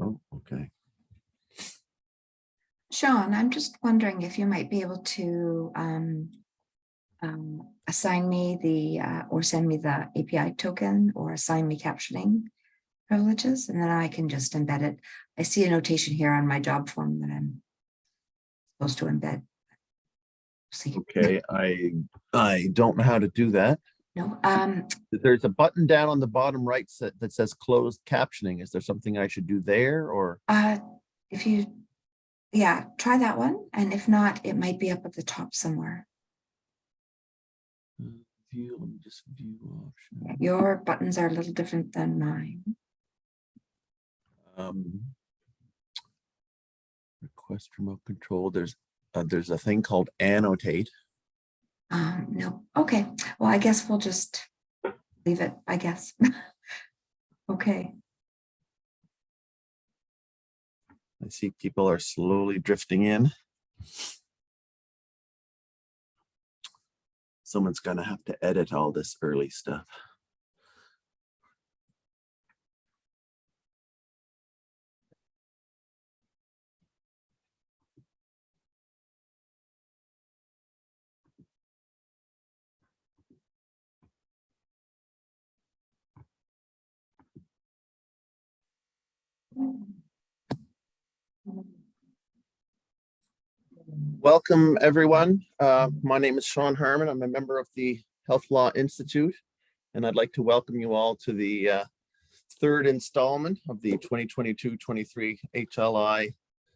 Oh, okay. Sean, I'm just wondering if you might be able to um, um, assign me the, uh, or send me the API token or assign me captioning privileges, and then I can just embed it. I see a notation here on my job form that I'm supposed to embed. See, Okay, I, I don't know how to do that. No, um, There's a button down on the bottom right that, that says closed captioning. Is there something I should do there or? uh, if you, yeah, try that one, and if not, it might be up at the top somewhere. Uh, View, let me just view Yeah, option. Your buttons are a little different than mine. Um, Request remote control. There's, uh, there's a thing called annotate. Um, no, okay, well, I guess we'll just leave it, I guess. Okay, I see people are slowly drifting in. Someone's gonna have to edit all this early stuff. Welcome, everyone. Uh, My name is Sean Harmon. I'm a member of the Health Law Institute, and I'd like to welcome you all to the uh, third installment of the 2022-23 HLI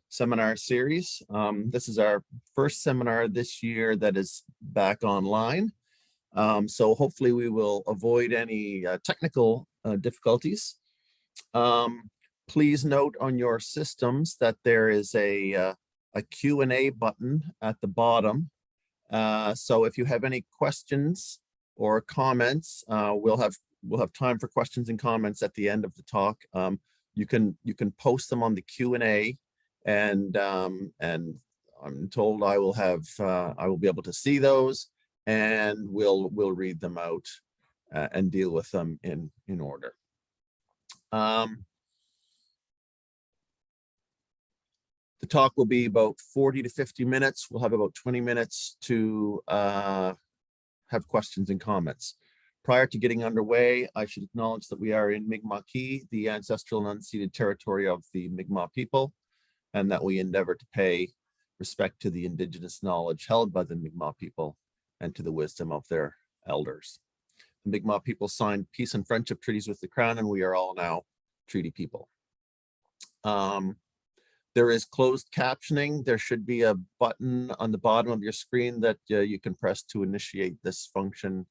seminar series. Um, This is our first seminar this year that is back online. Um, So hopefully we will avoid any uh, technical uh, difficulties. Um, Please note on your systems that there is a uh, a Q and A button at the bottom. Uh, so if you have any questions or comments, uh, we'll have we'll have time for questions and comments at the end of the talk. Um, you can you can post them on the Q and A, and um, and I'm told I will have uh, I will be able to see those, and we'll we'll read them out uh, and deal with them in in order. Um, The talk will be about 40 to 50 minutes. We'll have about 20 minutes to uh, have questions and comments. Prior to getting underway, I should acknowledge that we are in Mi'kmaq, the ancestral and unceded territory of the Mi'kmaq people, and that we endeavor to pay respect to the indigenous knowledge held by the Mi'kmaq people and to the wisdom of their elders. The Mi'kmaq people signed peace and friendship treaties with the crown, and we are all now treaty people. Um, there is closed captioning. There should be a button on the bottom of your screen that uh, you can press to initiate this function.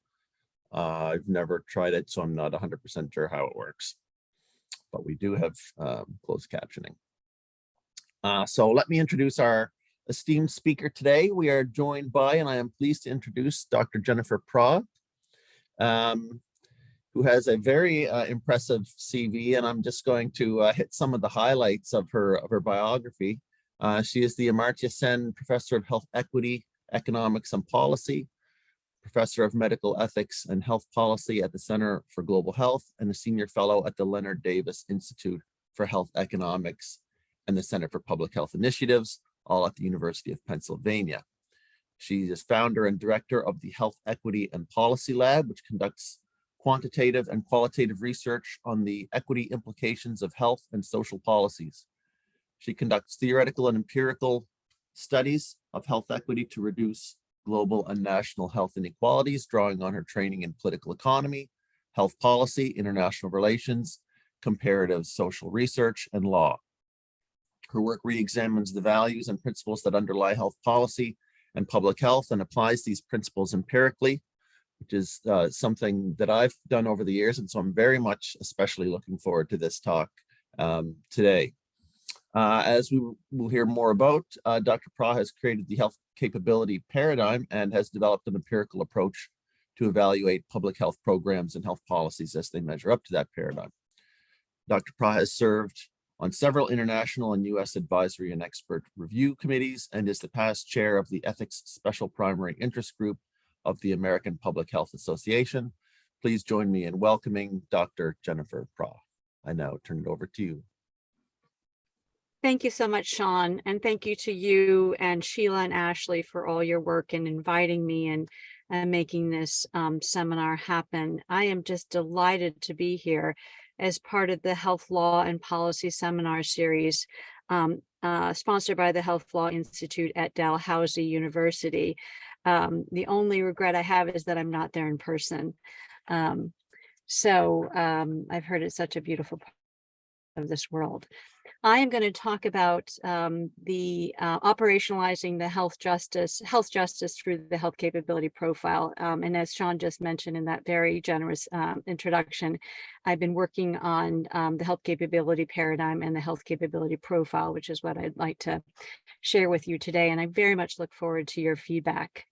Uh, I've never tried it, so I'm not 100% sure how it works. But we do have um, closed captioning. Uh, so let me introduce our esteemed speaker today. We are joined by, and I am pleased to introduce Dr. Jennifer Prah. Um, who has a very uh, impressive CV, and I'm just going to uh, hit some of the highlights of her of her biography. Uh, she is the Amartya Sen Professor of Health Equity, Economics and Policy, Professor of Medical Ethics and Health Policy at the Center for Global Health, and a Senior Fellow at the Leonard Davis Institute for Health Economics and the Center for Public Health Initiatives, all at the University of Pennsylvania. She is founder and director of the Health Equity and Policy Lab, which conducts quantitative and qualitative research on the equity implications of health and social policies. She conducts theoretical and empirical studies of health equity to reduce global and national health inequalities, drawing on her training in political economy, health policy, international relations, comparative social research, and law. Her work re-examines the values and principles that underlie health policy and public health and applies these principles empirically which is uh, something that I've done over the years. And so I'm very much especially looking forward to this talk um, today. Uh, as we will hear more about, uh, Dr. Prah has created the health capability paradigm and has developed an empirical approach to evaluate public health programs and health policies as they measure up to that paradigm. Dr. Prah has served on several international and US advisory and expert review committees and is the past chair of the Ethics Special Primary Interest Group of the American Public Health Association. Please join me in welcoming Dr. Jennifer Prah. I now turn it over to you. Thank you so much, Sean, and thank you to you and Sheila and Ashley for all your work in inviting me and, and making this um, seminar happen. I am just delighted to be here as part of the Health Law and Policy Seminar Series um, uh, sponsored by the Health Law Institute at Dalhousie University. Um, the only regret I have is that I'm not there in person. Um, so um, I've heard it's such a beautiful part of this world. I am going to talk about um, the uh, operationalizing the health justice, health justice through the health capability profile. Um, and as Sean just mentioned in that very generous um, introduction, I've been working on um, the health capability paradigm and the health capability profile, which is what I'd like to share with you today. And I very much look forward to your feedback.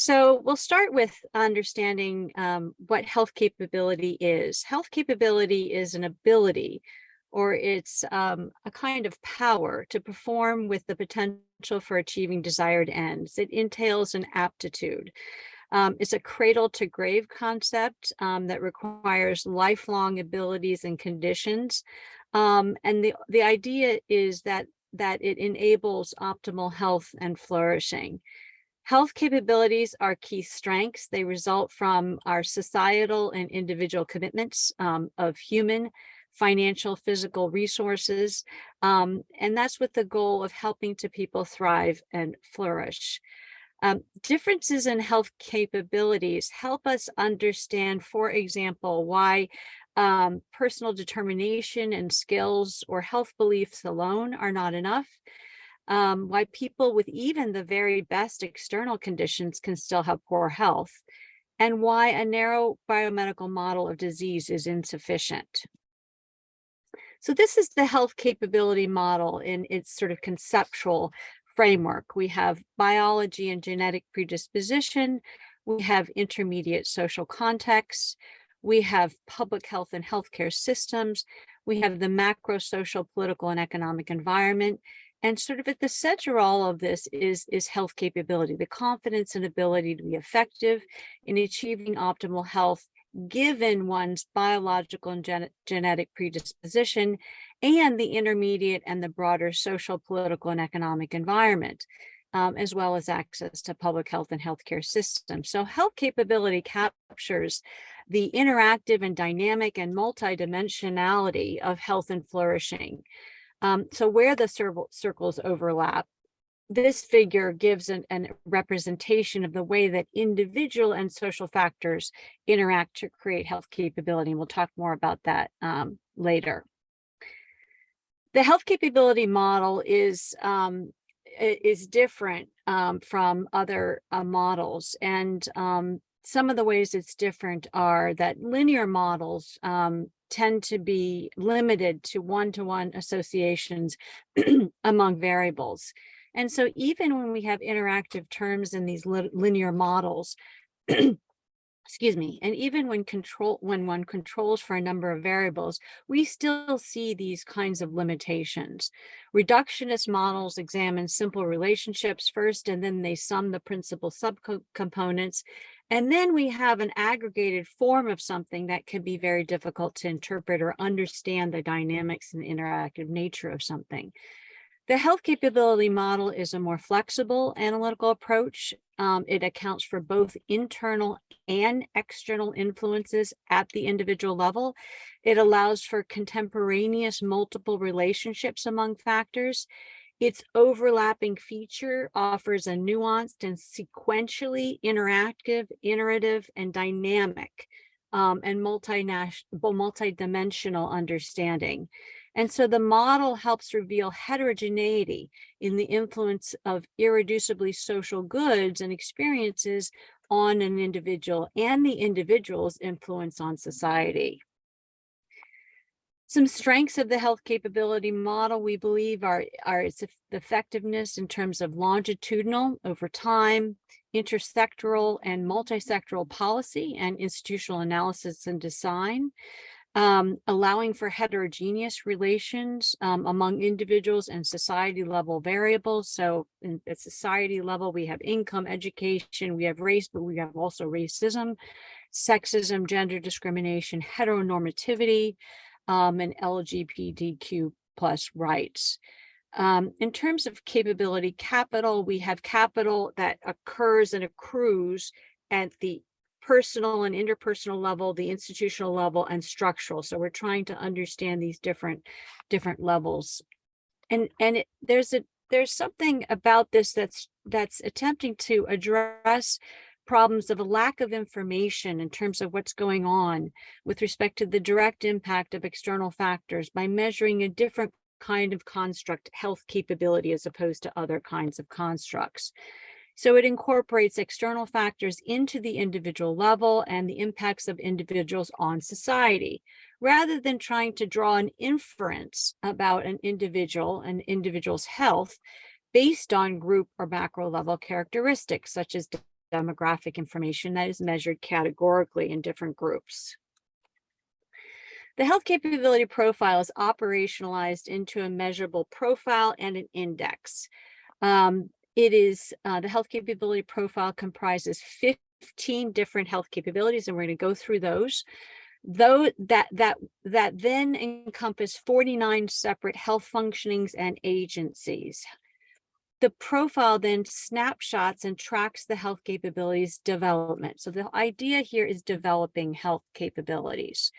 So we'll start with understanding um, what health capability is. Health capability is an ability or it's um, a kind of power to perform with the potential for achieving desired ends. It entails an aptitude. Um, it's a cradle to grave concept um, that requires lifelong abilities and conditions. Um, and the, the idea is that, that it enables optimal health and flourishing. Health capabilities are key strengths. They result from our societal and individual commitments um, of human, financial, physical resources. Um, and that's with the goal of helping to people thrive and flourish. Um, differences in health capabilities help us understand, for example, why um, personal determination and skills or health beliefs alone are not enough um, why people with even the very best external conditions can still have poor health, and why a narrow biomedical model of disease is insufficient. So this is the health capability model in its sort of conceptual framework. We have biology and genetic predisposition, we have intermediate social contexts, we have public health and healthcare systems, we have the macro social, political, and economic environment, and sort of at the center of all of this is, is health capability, the confidence and ability to be effective in achieving optimal health given one's biological and gen genetic predisposition and the intermediate and the broader social, political, and economic environment, um, as well as access to public health and healthcare systems. So health capability captures the interactive and dynamic and multidimensionality of health and flourishing. Um, so where the circles overlap, this figure gives an, an, representation of the way that individual and social factors interact to create health capability. And we'll talk more about that um, later. The health capability model is um, is different um, from other uh, models. And um, some of the ways it's different are that linear models um, tend to be limited to one-to-one -one associations among variables. And so even when we have interactive terms in these linear models, excuse me, and even when control when one controls for a number of variables, we still see these kinds of limitations. Reductionist models examine simple relationships first, and then they sum the principal subcomponents. And then we have an aggregated form of something that can be very difficult to interpret or understand the dynamics and interactive nature of something. The health capability model is a more flexible analytical approach. Um, it accounts for both internal and external influences at the individual level. It allows for contemporaneous multiple relationships among factors. Its overlapping feature offers a nuanced and sequentially interactive, iterative, and dynamic um, and multi-dimensional understanding. And so the model helps reveal heterogeneity in the influence of irreducibly social goods and experiences on an individual and the individual's influence on society. Some strengths of the health capability model, we believe, are, are its effectiveness in terms of longitudinal over time, intersectoral and multisectoral policy and institutional analysis and design, um, allowing for heterogeneous relations um, among individuals and society level variables. So in, at society level, we have income, education, we have race, but we have also racism sexism, gender discrimination, heteronormativity, um, and LGBTQ plus rights. Um, in terms of capability capital, we have capital that occurs and accrues at the personal and interpersonal level, the institutional level and structural. So we're trying to understand these different, different levels. And, and it, there's a, there's something about this that's, that's attempting to address problems of a lack of information in terms of what's going on with respect to the direct impact of external factors by measuring a different kind of construct health capability as opposed to other kinds of constructs. So it incorporates external factors into the individual level and the impacts of individuals on society, rather than trying to draw an inference about an individual, an individual's health, based on group or macro level characteristics, such as demographic information that is measured categorically in different groups. The health capability profile is operationalized into a measurable profile and an index. Um, it is, uh, the health capability profile comprises 15 different health capabilities, and we're going to go through those. Though that that that then encompass 49 separate health functionings and agencies. The profile then snapshots and tracks the health capabilities development. So the idea here is developing health capabilities.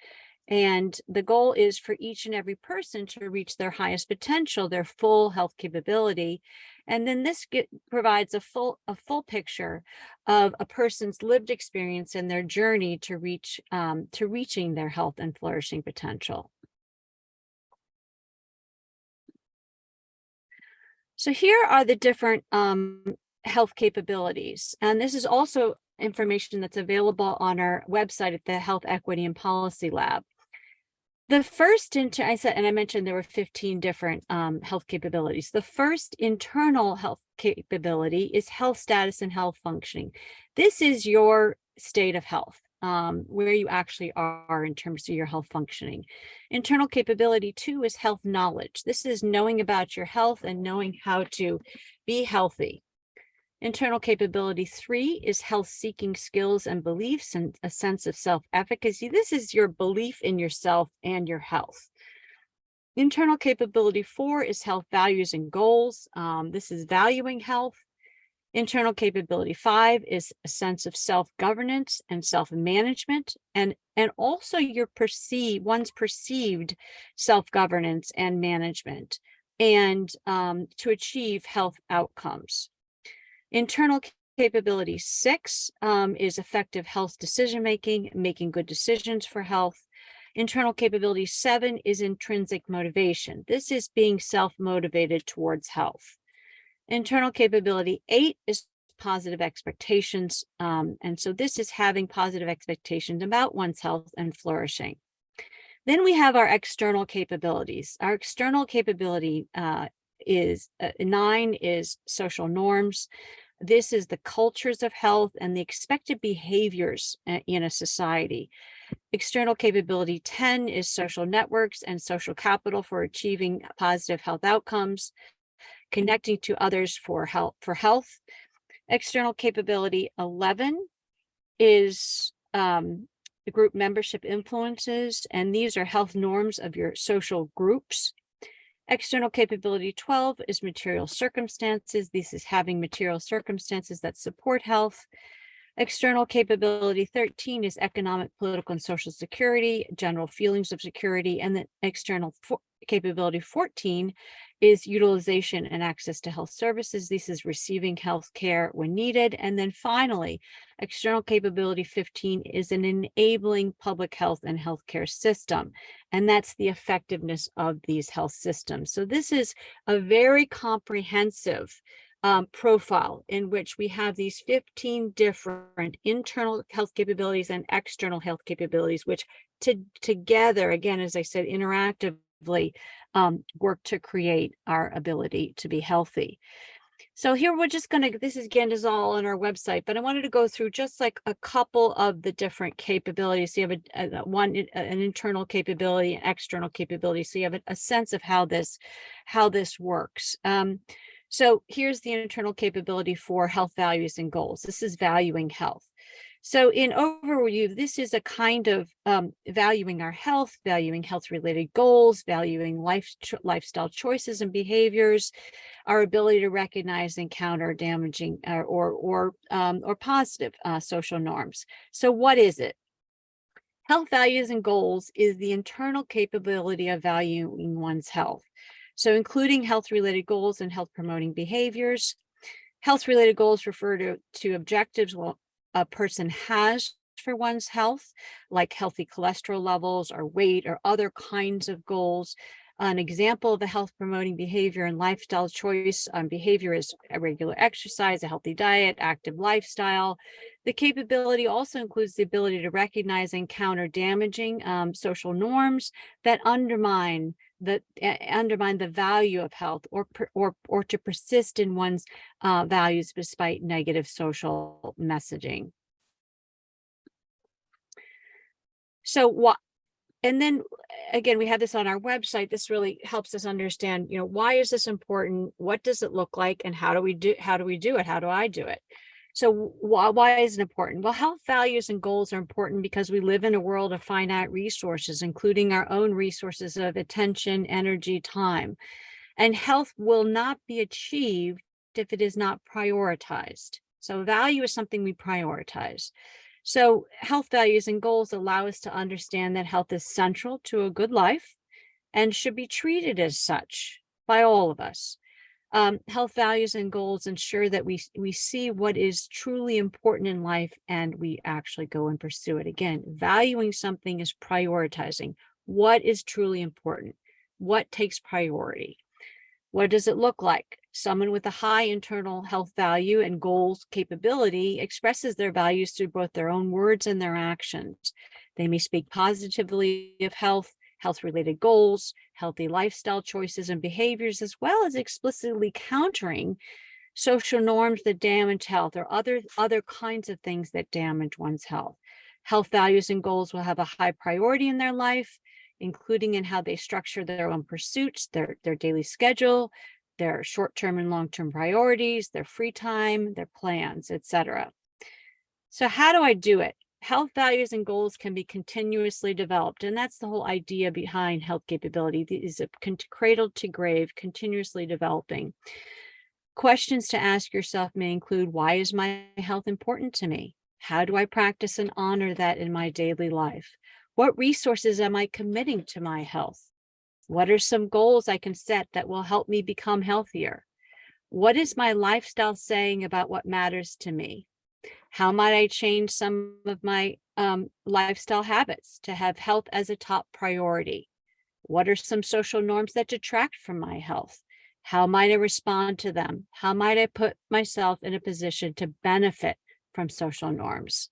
And the goal is for each and every person to reach their highest potential, their full health capability. And then this get, provides a full a full picture of a person's lived experience and their journey to reach um, to reaching their health and flourishing potential. So here are the different um, health capabilities. And this is also information that's available on our website at the Health Equity and Policy Lab. The first, inter I said, and I mentioned there were 15 different um, health capabilities. The first internal health capability is health status and health functioning. This is your state of health, um, where you actually are in terms of your health functioning. Internal capability two is health knowledge. This is knowing about your health and knowing how to be healthy. Internal capability three is health seeking skills and beliefs and a sense of self-efficacy. This is your belief in yourself and your health. Internal capability four is health values and goals. Um, this is valuing health. Internal capability five is a sense of self-governance and self-management and, and also your perceive one's perceived self-governance and management and um, to achieve health outcomes. Internal capability six um, is effective health decision making, making good decisions for health. Internal capability seven is intrinsic motivation. This is being self-motivated towards health. Internal capability eight is positive expectations. Um, and so this is having positive expectations about one's health and flourishing. Then we have our external capabilities. Our external capability uh, is uh, nine is social norms. This is the cultures of health and the expected behaviors uh, in a society. External capability 10 is social networks and social capital for achieving positive health outcomes, connecting to others for help For health. External capability 11 is um, the group membership influences, and these are health norms of your social groups. External capability 12 is material circumstances. This is having material circumstances that support health. External capability 13 is economic, political, and social security, general feelings of security, and then external capability 14 is utilization and access to health services. This is receiving health care when needed. And then finally, external capability 15 is an enabling public health and healthcare system. And that's the effectiveness of these health systems. So this is a very comprehensive um, profile in which we have these 15 different internal health capabilities and external health capabilities, which to, together, again, as I said, interactively um, work to create our ability to be healthy. So here we're just going to, this is again is all on our website, but I wanted to go through just like a couple of the different capabilities. So you have a, a one, an internal capability, an external capability. So you have a, a sense of how this, how this works. Um, so here's the internal capability for health values and goals. This is valuing health. So in overview, this is a kind of um, valuing our health, valuing health-related goals, valuing life cho- lifestyle choices and behaviors, our ability to recognize and counter damaging uh, or or um, or positive uh, social norms. So what is it? Health values and goals is the internal capability of valuing one's health. So including health-related goals and health-promoting behaviors. Health-related goals refer to, to objectives a person has for one's health, like healthy cholesterol levels or weight or other kinds of goals. An example of a health promoting behavior and lifestyle choice um, behavior is a regular exercise, a healthy diet, active lifestyle. The capability also includes the ability to recognize and counter damaging um, social norms that undermine uh, undermine the value of health or or or to persist in one's uh, values despite negative social messaging. So what, and then again, we have this on our website. This really helps us understand, you know, why is this important? What does it look like? And how do we do, how do we do it? How do I do it? So why, why is it important? Well, health values and goals are important because we live in a world of finite resources, including our own resources of attention, energy, time. And health will not be achieved if it is not prioritized. So value is something we prioritize. So health values and goals allow us to understand that health is central to a good life and should be treated as such by all of us. Um, health values and goals ensure that we, we see what is truly important in life and we actually go and pursue it. Again, valuing something is prioritizing what is truly important, what takes priority. What does it look like? Someone with a high internal health value and goals capability expresses their values through both their own words and their actions. They may speak positively of health, health-related goals, healthy lifestyle choices and behaviors, as well as explicitly countering social norms that damage health or other, other kinds of things that damage one's health. Health values and goals will have a high priority in their life, including in how they structure their own pursuits, their, their daily schedule, their short-term and long-term priorities, their free time, their plans, etc. So how do I do it? Health values and goals can be continuously developed, and that's the whole idea behind health capability. Is a cradle to grave, continuously developing. Questions to ask yourself may include, why is my health important to me? How do I practice and honor that in my daily life? What resources am I committing to my health? What are some goals I can set that will help me become healthier? What is my lifestyle saying about what matters to me? How might I change some of my um, lifestyle habits to have health as a top priority? What are some social norms that detract from my health? How might I respond to them? How might I put myself in a position to benefit from social norms?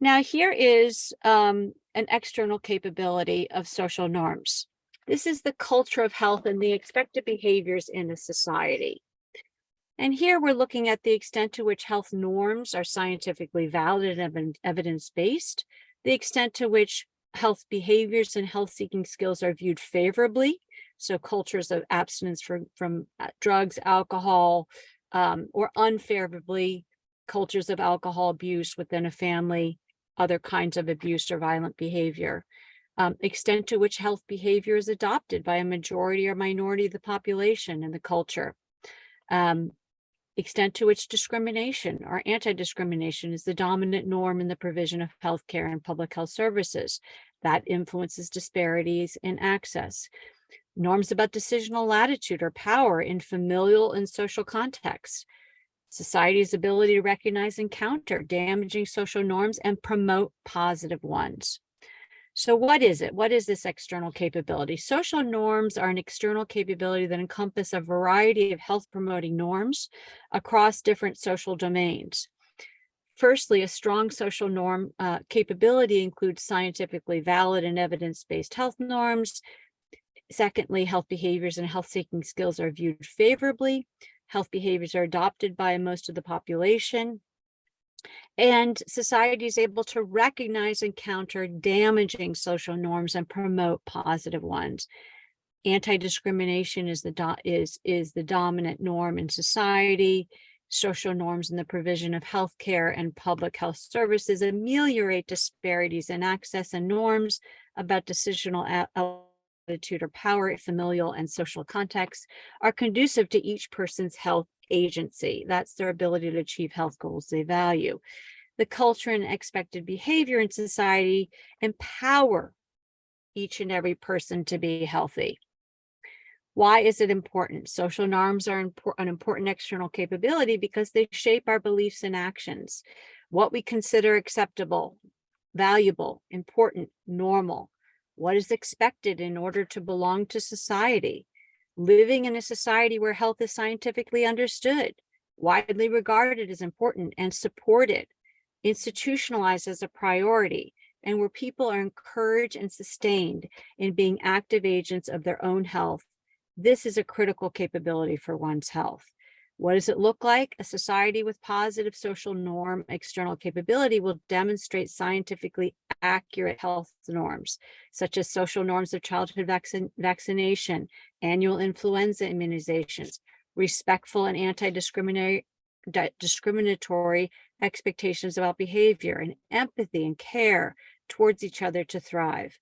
Now here is um, an external capability of social norms. This is the culture of health and the expected behaviors in a society. And here we're looking at the extent to which health norms are scientifically valid and evidence-based, the extent to which health behaviors and health-seeking skills are viewed favorably. So cultures of abstinence from, from uh, drugs, alcohol, um, or unfavorably cultures of alcohol abuse within a family, other kinds of abuse or violent behavior. Um, extent to which health behavior is adopted by a majority or minority of the population in the culture. Um, extent to which discrimination or anti-discrimination is the dominant norm in the provision of healthcare and public health services. That influences disparities in access. Norms about decisional latitude or power in familial and social contexts society's ability to recognize and counter damaging social norms and promote positive ones. So what is it? What is this external capability? Social norms are an external capability that encompass a variety of health promoting norms across different social domains. Firstly, a strong social norm uh, capability includes scientifically valid and evidence-based health norms. Secondly, health behaviors and health-seeking skills are viewed favorably health behaviors are adopted by most of the population. And society is able to recognize and counter damaging social norms and promote positive ones. Anti-discrimination is the is is the dominant norm in society. social norms in the provision of healthcare and public health services, ameliorate disparities in access and norms about decisional attitude or power, familial and social contexts are conducive to each person's health agency. That's their ability to achieve health goals they value. The culture and expected behavior in society empower each and every person to be healthy. Why is it important? Social norms are an important external capability because they shape our beliefs and actions. What we consider acceptable, valuable, important, normal, what is expected in order to belong to society. Living in a society where health is scientifically understood, widely regarded as important and supported, institutionalized as a priority, and where people are encouraged and sustained in being active agents of their own health. This is a critical capability for one's health. What does it look like? A society with positive social norm external capability will demonstrate scientifically accurate health norms, such as social norms of childhood vaccine, vaccination, annual influenza immunizations, respectful and anti-discriminatory discriminatory expectations about behavior and empathy and care towards each other to thrive.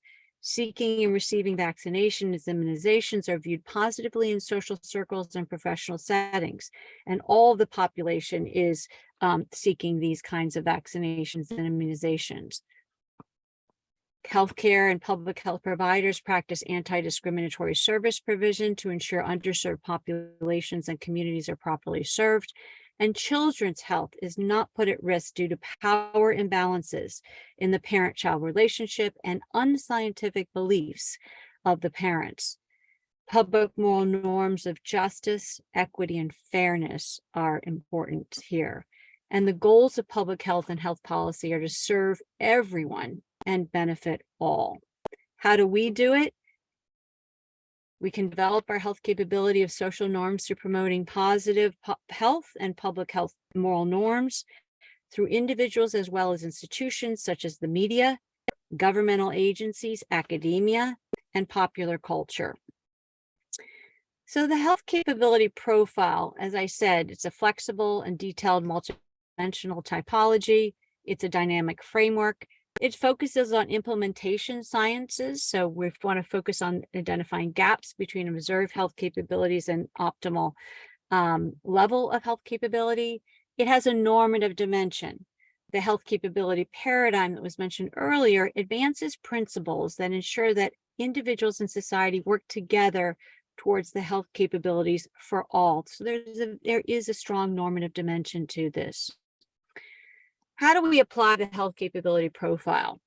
Seeking and receiving vaccinations and immunizations are viewed positively in social circles and professional settings. And all the population is um, seeking these kinds of vaccinations and immunizations. Healthcare and public health providers practice anti-discriminatory service provision to ensure underserved populations and communities are properly served and children's health is not put at risk due to power imbalances in the parent-child relationship and unscientific beliefs of the parents. Public moral norms of justice, equity, and fairness are important here. And the goals of public health and health policy are to serve everyone and benefit all. How do we do it? We can develop our health capability of social norms through promoting positive health and public health moral norms through individuals as well as institutions such as the media, governmental agencies, academia, and popular culture. So the health capability profile, as I said, it's a flexible and detailed multidimensional typology. It's a dynamic framework. It focuses on implementation sciences. So we want to focus on identifying gaps between observed health capabilities and optimal um, level of health capability. It has a normative dimension. The health capability paradigm that was mentioned earlier advances principles that ensure that individuals in society work together towards the health capabilities for all. So there's a, there is a strong normative dimension to this. How do we apply the health capability profile?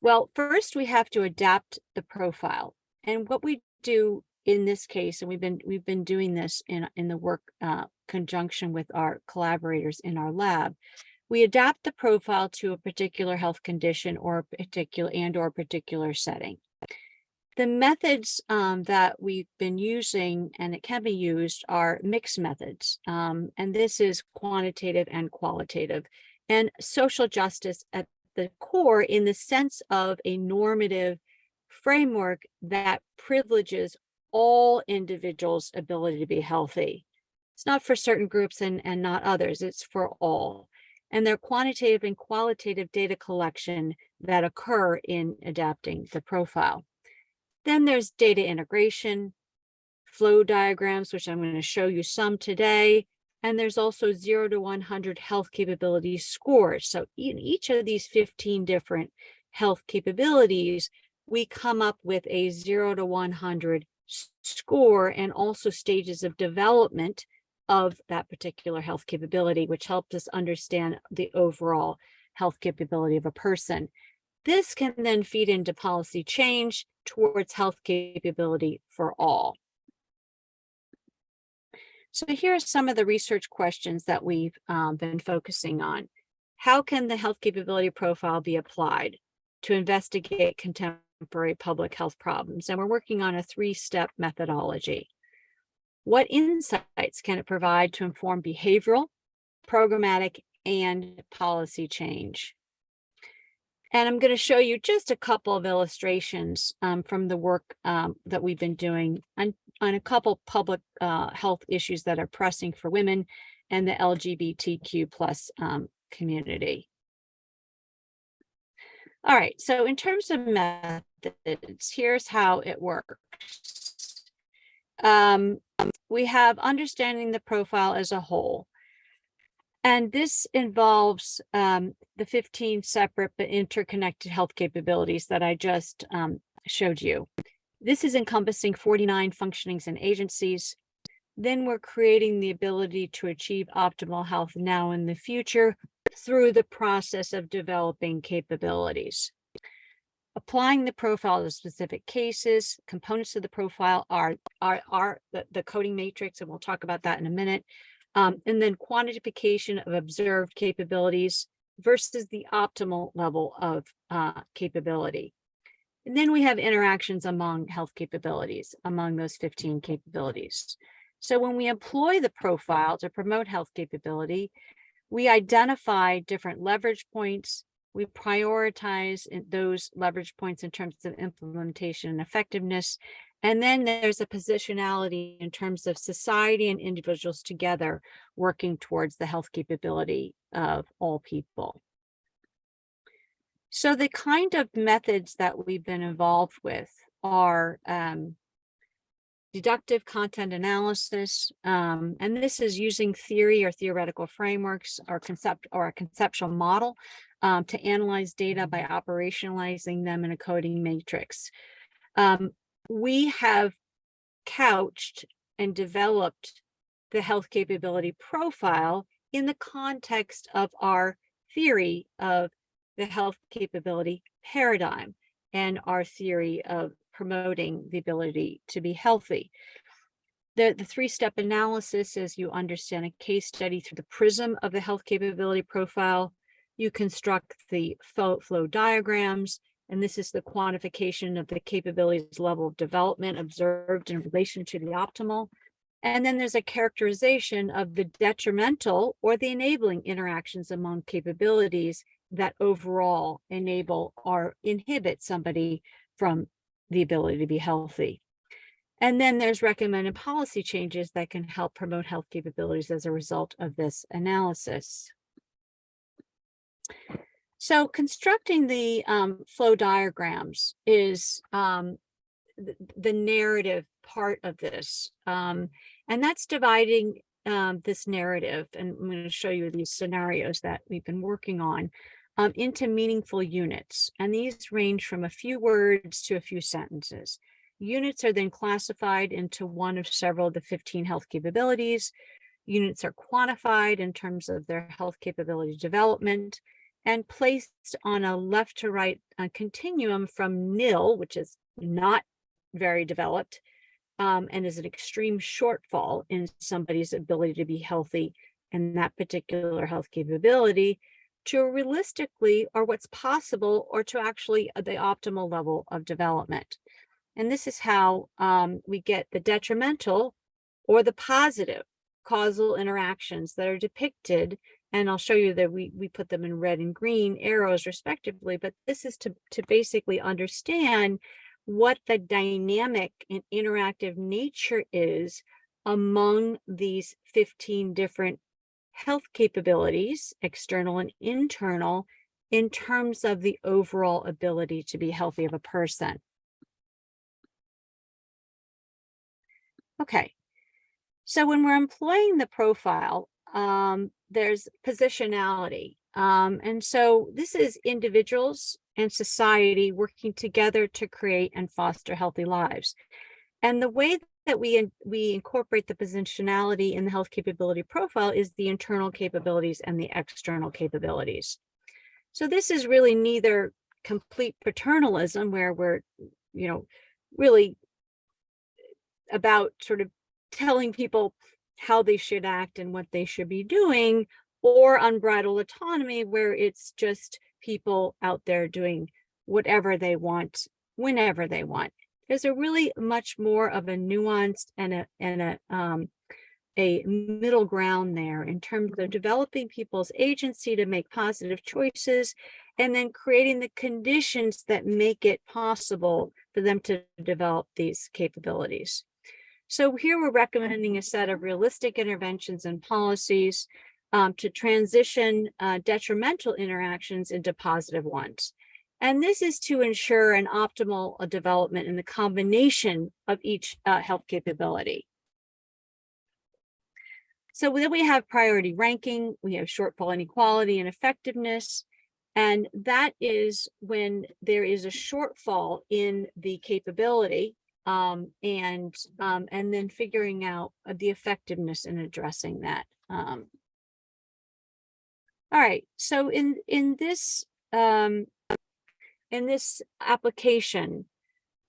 Well, first we have to adapt the profile. And what we do in this case, and we've been we've been doing this in, in the work uh, conjunction with our collaborators in our lab, we adapt the profile to a particular health condition or a particular and or particular setting. The methods um, that we've been using and it can be used are mixed methods. Um, and this is quantitative and qualitative and social justice at the core in the sense of a normative framework that privileges all individuals' ability to be healthy. It's not for certain groups and, and not others, it's for all. And they're quantitative and qualitative data collection that occur in adapting the profile. Then there's data integration, flow diagrams, which I'm going to show you some today. And there's also zero to 100 health capability scores. So in each of these 15 different health capabilities, we come up with a zero to 100 score and also stages of development of that particular health capability, which helps us understand the overall health capability of a person. This can then feed into policy change towards health capability for all. So here are some of the research questions that we've um, been focusing on. How can the health capability profile be applied to investigate contemporary public health problems? And we're working on a three-step methodology. What insights can it provide to inform behavioral, programmatic, and policy change? And I'm going to show you just a couple of illustrations um, from the work um, that we've been doing on a couple public uh, health issues that are pressing for women and the LGBTQ plus um, community. All right, so in terms of methods, here's how it works. Um, we have understanding the profile as a whole. And this involves um, the 15 separate but interconnected health capabilities that I just um, showed you. This is encompassing 49 functionings and agencies. Then we're creating the ability to achieve optimal health now and the future through the process of developing capabilities. Applying the profile to specific cases, components of the profile are, are, are the, the coding matrix, and we'll talk about that in a minute. Um, and then quantification of observed capabilities versus the optimal level of uh, capability. And then we have interactions among health capabilities, among those 15 capabilities. So when we employ the profile to promote health capability, we identify different leverage points. We prioritize those leverage points in terms of implementation and effectiveness. And then there's a positionality in terms of society and individuals together working towards the health capability of all people. So the kind of methods that we've been involved with are um, deductive content analysis, um, and this is using theory or theoretical frameworks or concept or a conceptual model um, to analyze data by operationalizing them in a coding matrix. Um, we have couched and developed the health capability profile in the context of our theory of the health capability paradigm and our theory of promoting the ability to be healthy. The, the three-step analysis is you understand a case study through the prism of the health capability profile. You construct the flow, flow diagrams, and this is the quantification of the capabilities level of development observed in relation to the optimal. And then there's a characterization of the detrimental or the enabling interactions among capabilities that overall enable or inhibit somebody from the ability to be healthy. And then there's recommended policy changes that can help promote health capabilities as a result of this analysis. So constructing the um, flow diagrams is um, the, narrative part of this. Um, and that's dividing um, this narrative. And I'm going to show you these scenarios that we've been working on um, into meaningful units. And these range from a few words to a few sentences. Units are then classified into one of several of the 15 health capabilities. Units are quantified in terms of their health capability development and placed on a left to right uh, continuum from nil, which is not very developed, um, and is an extreme shortfall in somebody's ability to be healthy and that particular health capability to realistically or what's possible or to actually uh, the optimal level of development. And this is how um, we get the detrimental or the positive causal interactions that are depicted. And I'll show you that we, we put them in red and green arrows respectively, but this is to, to basically understand what the dynamic and interactive nature is among these 15 different health capabilities, external and internal, in terms of the overall ability to be healthy of a person. Okay, so when we're employing the profile, um, there's positionality. Um, and so this is individuals and society working together to create and foster healthy lives. And the way that we, we incorporate the positionality in the health capability profile is the internal capabilities and the external capabilities. So this is really neither complete paternalism where we're, you know, really about sort of telling people how they should act and what they should be doing, or unbridled autonomy where it's just people out there doing whatever they want, whenever they want there's a really much more of a nuanced and a and a um, a middle ground there in terms of developing people's agency to make positive choices and then creating the conditions that make it possible for them to develop these capabilities. So here we're recommending a set of realistic interventions and policies um, to transition uh, detrimental interactions into positive ones. And this is to ensure an optimal uh, development in the combination of each uh, health capability. So then we have priority ranking, we have shortfall inequality and effectiveness. And that is when there is a shortfall in the capability um, and um, and then figuring out uh, the effectiveness in addressing that. Um, all right, so in in this um, in this application,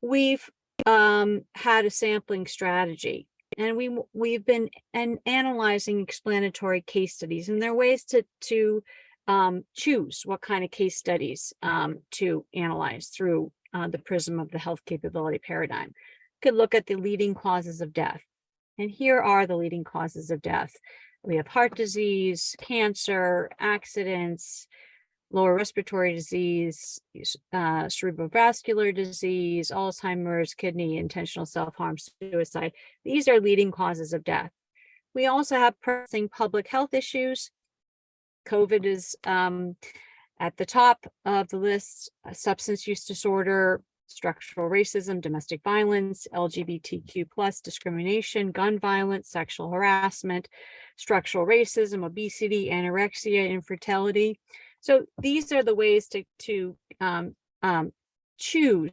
we've um, had a sampling strategy and we we've been and analyzing explanatory case studies and there are ways to to um, choose what kind of case studies um, to analyze through uh, the prism of the health capability paradigm. Could look at the leading causes of death. And here are the leading causes of death. We have heart disease, cancer, accidents, lower respiratory disease, uh, cerebrovascular disease, Alzheimer's, kidney, intentional self-harm, suicide. These are leading causes of death. We also have pressing public health issues. COVID is um, at the top of the list, uh, substance use disorder, structural racism, domestic violence, LGBTQ plus discrimination, gun violence, sexual harassment, structural racism, obesity, anorexia, infertility. So these are the ways to, to um, um, choose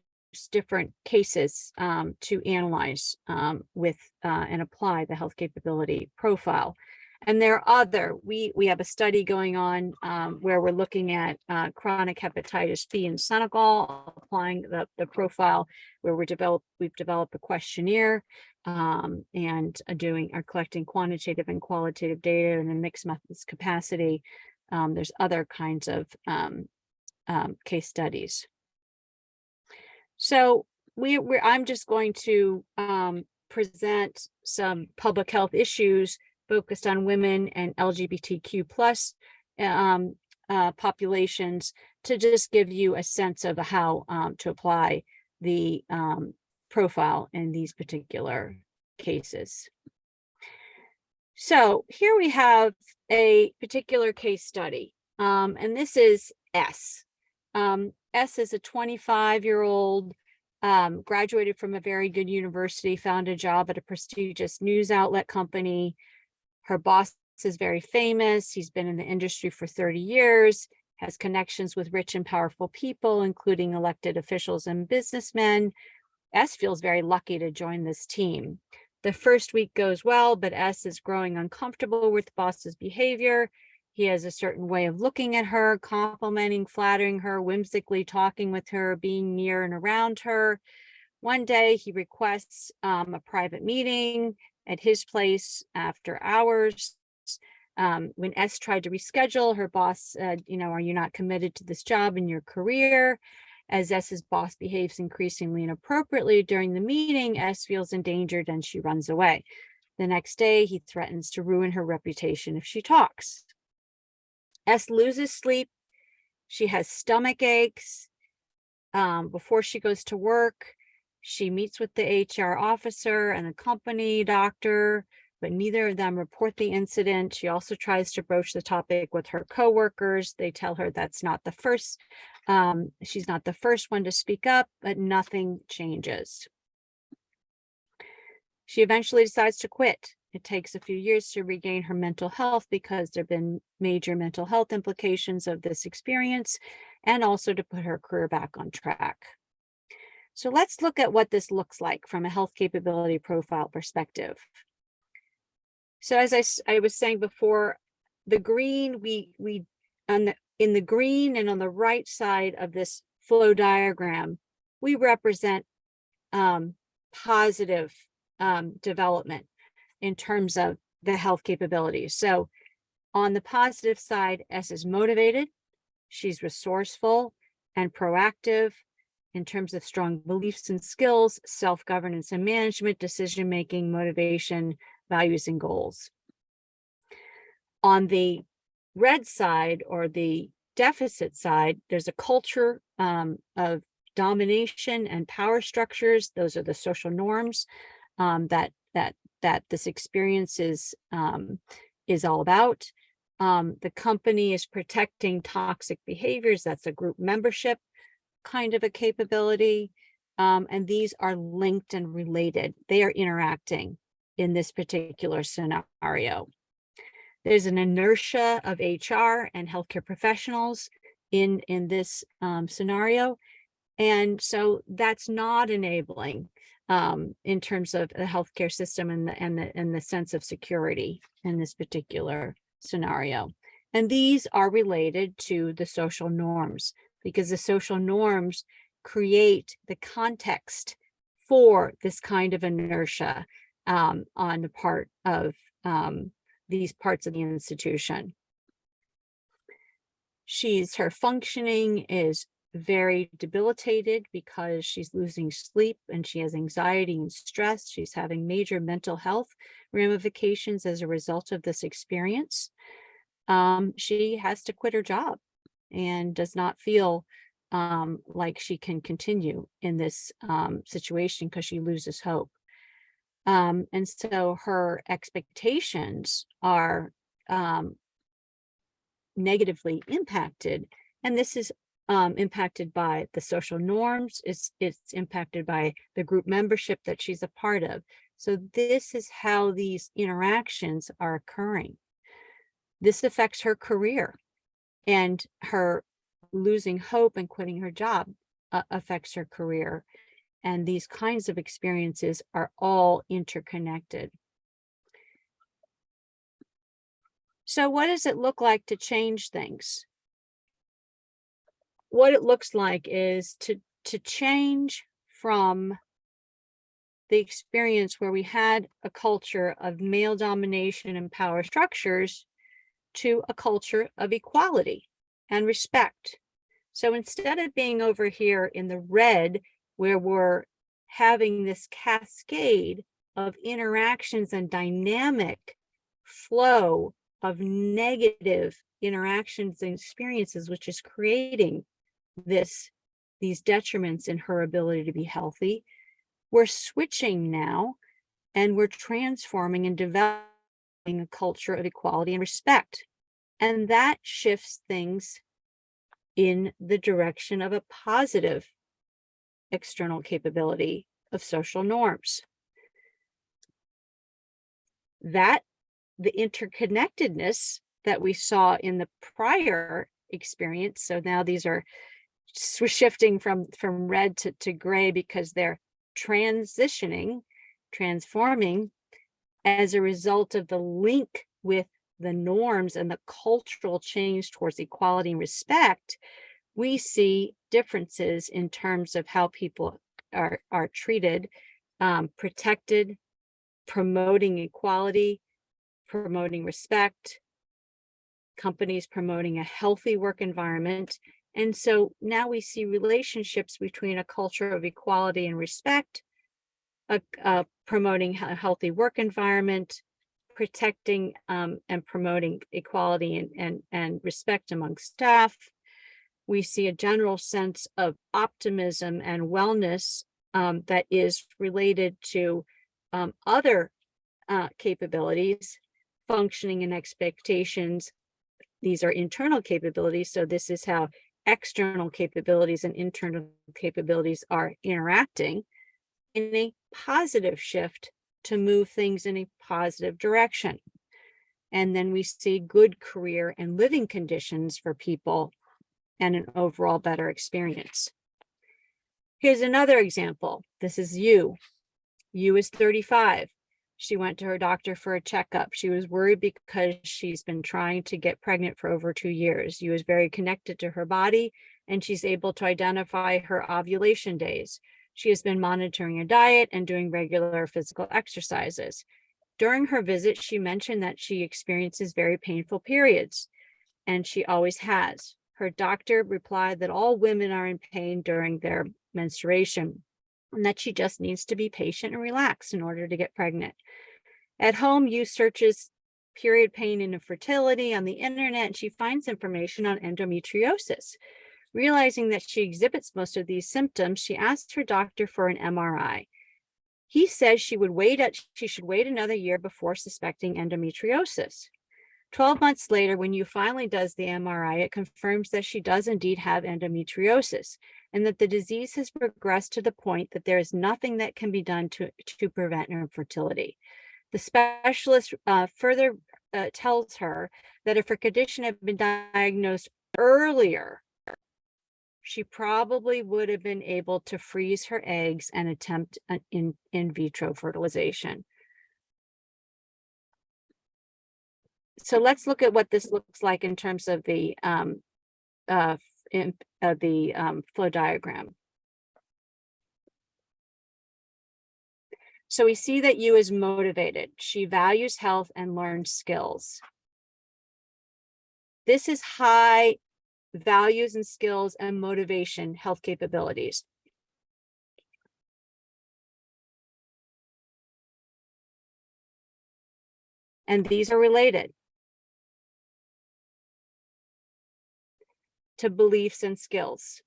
different cases um, to analyze um, with uh, and apply the health capability profile. And there are other, we, we have a study going on um, where we're looking at uh, chronic hepatitis B in Senegal, applying the, the profile where we're developed, we've developed a questionnaire um, and are doing, are collecting quantitative and qualitative data in a mixed methods capacity. Um, there's other kinds of um, um, case studies. So we, we're, I'm just going to um, present some public health issues focused on women and LGBTQ plus um, uh, populations to just give you a sense of how um, to apply the profile in these particular cases. So here we have a particular case study, um, and this is S. Um, S is a 25 year old, um, graduated from a very good university, found a job at a prestigious news outlet company, her boss is very famous. He's been in the industry for 30 years, has connections with rich and powerful people, including elected officials and businessmen. S feels very lucky to join this team. The first week goes well, but S is growing uncomfortable with boss's behavior. He has a certain way of looking at her, complimenting, flattering her, whimsically talking with her, being near and around her. One day he requests um, a private meeting at his place after hours. Um, when S tried to reschedule, her boss said, you know, are you not committed to this job in your career? As S's boss behaves increasingly inappropriately during the meeting, S feels endangered and she runs away. The next day, he threatens to ruin her reputation if she talks. S loses sleep. She has stomach aches. Um, before she goes to work, she meets with the HR officer and the company doctor, but neither of them report the incident. She also tries to broach the topic with her coworkers. They tell her that's not the first, um, she's not the first one to speak up, but nothing changes. She eventually decides to quit. It takes a few years to regain her mental health because there have been major mental health implications of this experience and also to put her career back on track. So let's look at what this looks like from a health capability profile perspective. So as I, I was saying before, the green, we, we on the, in the green and on the right side of this flow diagram, we represent um, positive um, development in terms of the health capabilities. So on the positive side, S is motivated, she's resourceful and proactive, in terms of strong beliefs and skills, self-governance and management, decision-making, motivation, values, and goals. On the red side or the deficit side, there's a culture um, of domination and power structures. Those are the social norms um, that that that this experience is um, is all about. Um, the company is protecting toxic behaviors. That's a group membership kind of a capability. Um, and these are linked and related. They are interacting in this particular scenario. There's an inertia of HR and healthcare professionals in, in this um, scenario. And so that's not enabling um, in terms of the healthcare system and the, and the, and the sense of security in this particular scenario. And these are related to the social norms because the social norms create the context for this kind of inertia um, on the part of um, these parts of the institution. She's, her functioning is very debilitated because she's losing sleep and she has anxiety and stress. She's having major mental health ramifications as a result of this experience. Um, she has to quit her job and does not feel um, like she can continue in this um, situation because she loses hope. Um, and so her expectations are um, negatively impacted. And this is um, impacted by the social norms. It's, it's impacted by the group membership that she's a part of. So this is how these interactions are occurring. This affects her career and her losing hope and quitting her job uh, affects her career. And these kinds of experiences are all interconnected. So what does it look like to change things? What it looks like is to, to change from the experience where we had a culture of male domination and power structures to a culture of equality and respect. So instead of being over here in the red, where we're having this cascade of interactions and dynamic flow of negative interactions and experiences, which is creating this, these detriments in her ability to be healthy, we're switching now and we're transforming and developing a culture of equality and respect. And that shifts things in the direction of a positive external capability of social norms. That the interconnectedness that we saw in the prior experience. So now these are shifting from, from red to, to gray because they're transitioning, transforming as a result of the link with the norms and the cultural change towards equality and respect, we see differences in terms of how people are, are treated, um, protected, promoting equality, promoting respect, companies promoting a healthy work environment. And so now we see relationships between a culture of equality and respect, a, a promoting a healthy work environment, protecting um, and promoting equality and, and, and respect among staff. We see a general sense of optimism and wellness um, that is related to um, other uh, capabilities, functioning and expectations. These are internal capabilities. So this is how external capabilities and internal capabilities are interacting in a positive shift to move things in a positive direction. And then we see good career and living conditions for people and an overall better experience. Here's another example. This is you. You is 35. She went to her doctor for a checkup. She was worried because she's been trying to get pregnant for over two years. You is very connected to her body and she's able to identify her ovulation days. She has been monitoring her diet and doing regular physical exercises. During her visit, she mentioned that she experiences very painful periods, and she always has. Her doctor replied that all women are in pain during their menstruation and that she just needs to be patient and relaxed in order to get pregnant. At home, you searches period pain and infertility on the internet, and she finds information on endometriosis. Realizing that she exhibits most of these symptoms, she asks her doctor for an MRI. He says she would wait, at- she should wait another year before suspecting endometriosis. 12 months later, when you finally does the MRI, it confirms that she does indeed have endometriosis and that the disease has progressed to the point that there is nothing that can be done to, to prevent infertility. The specialist uh, further uh, tells her that if her condition had been diagnosed earlier, she probably would have been able to freeze her eggs and attempt an in, in vitro fertilization. So let's look at what this looks like in terms of the um, uh, in, uh, the um, flow diagram. So we see that you is motivated. She values health and learns skills. This is high values and skills and motivation health capabilities. And these are related to beliefs and skills.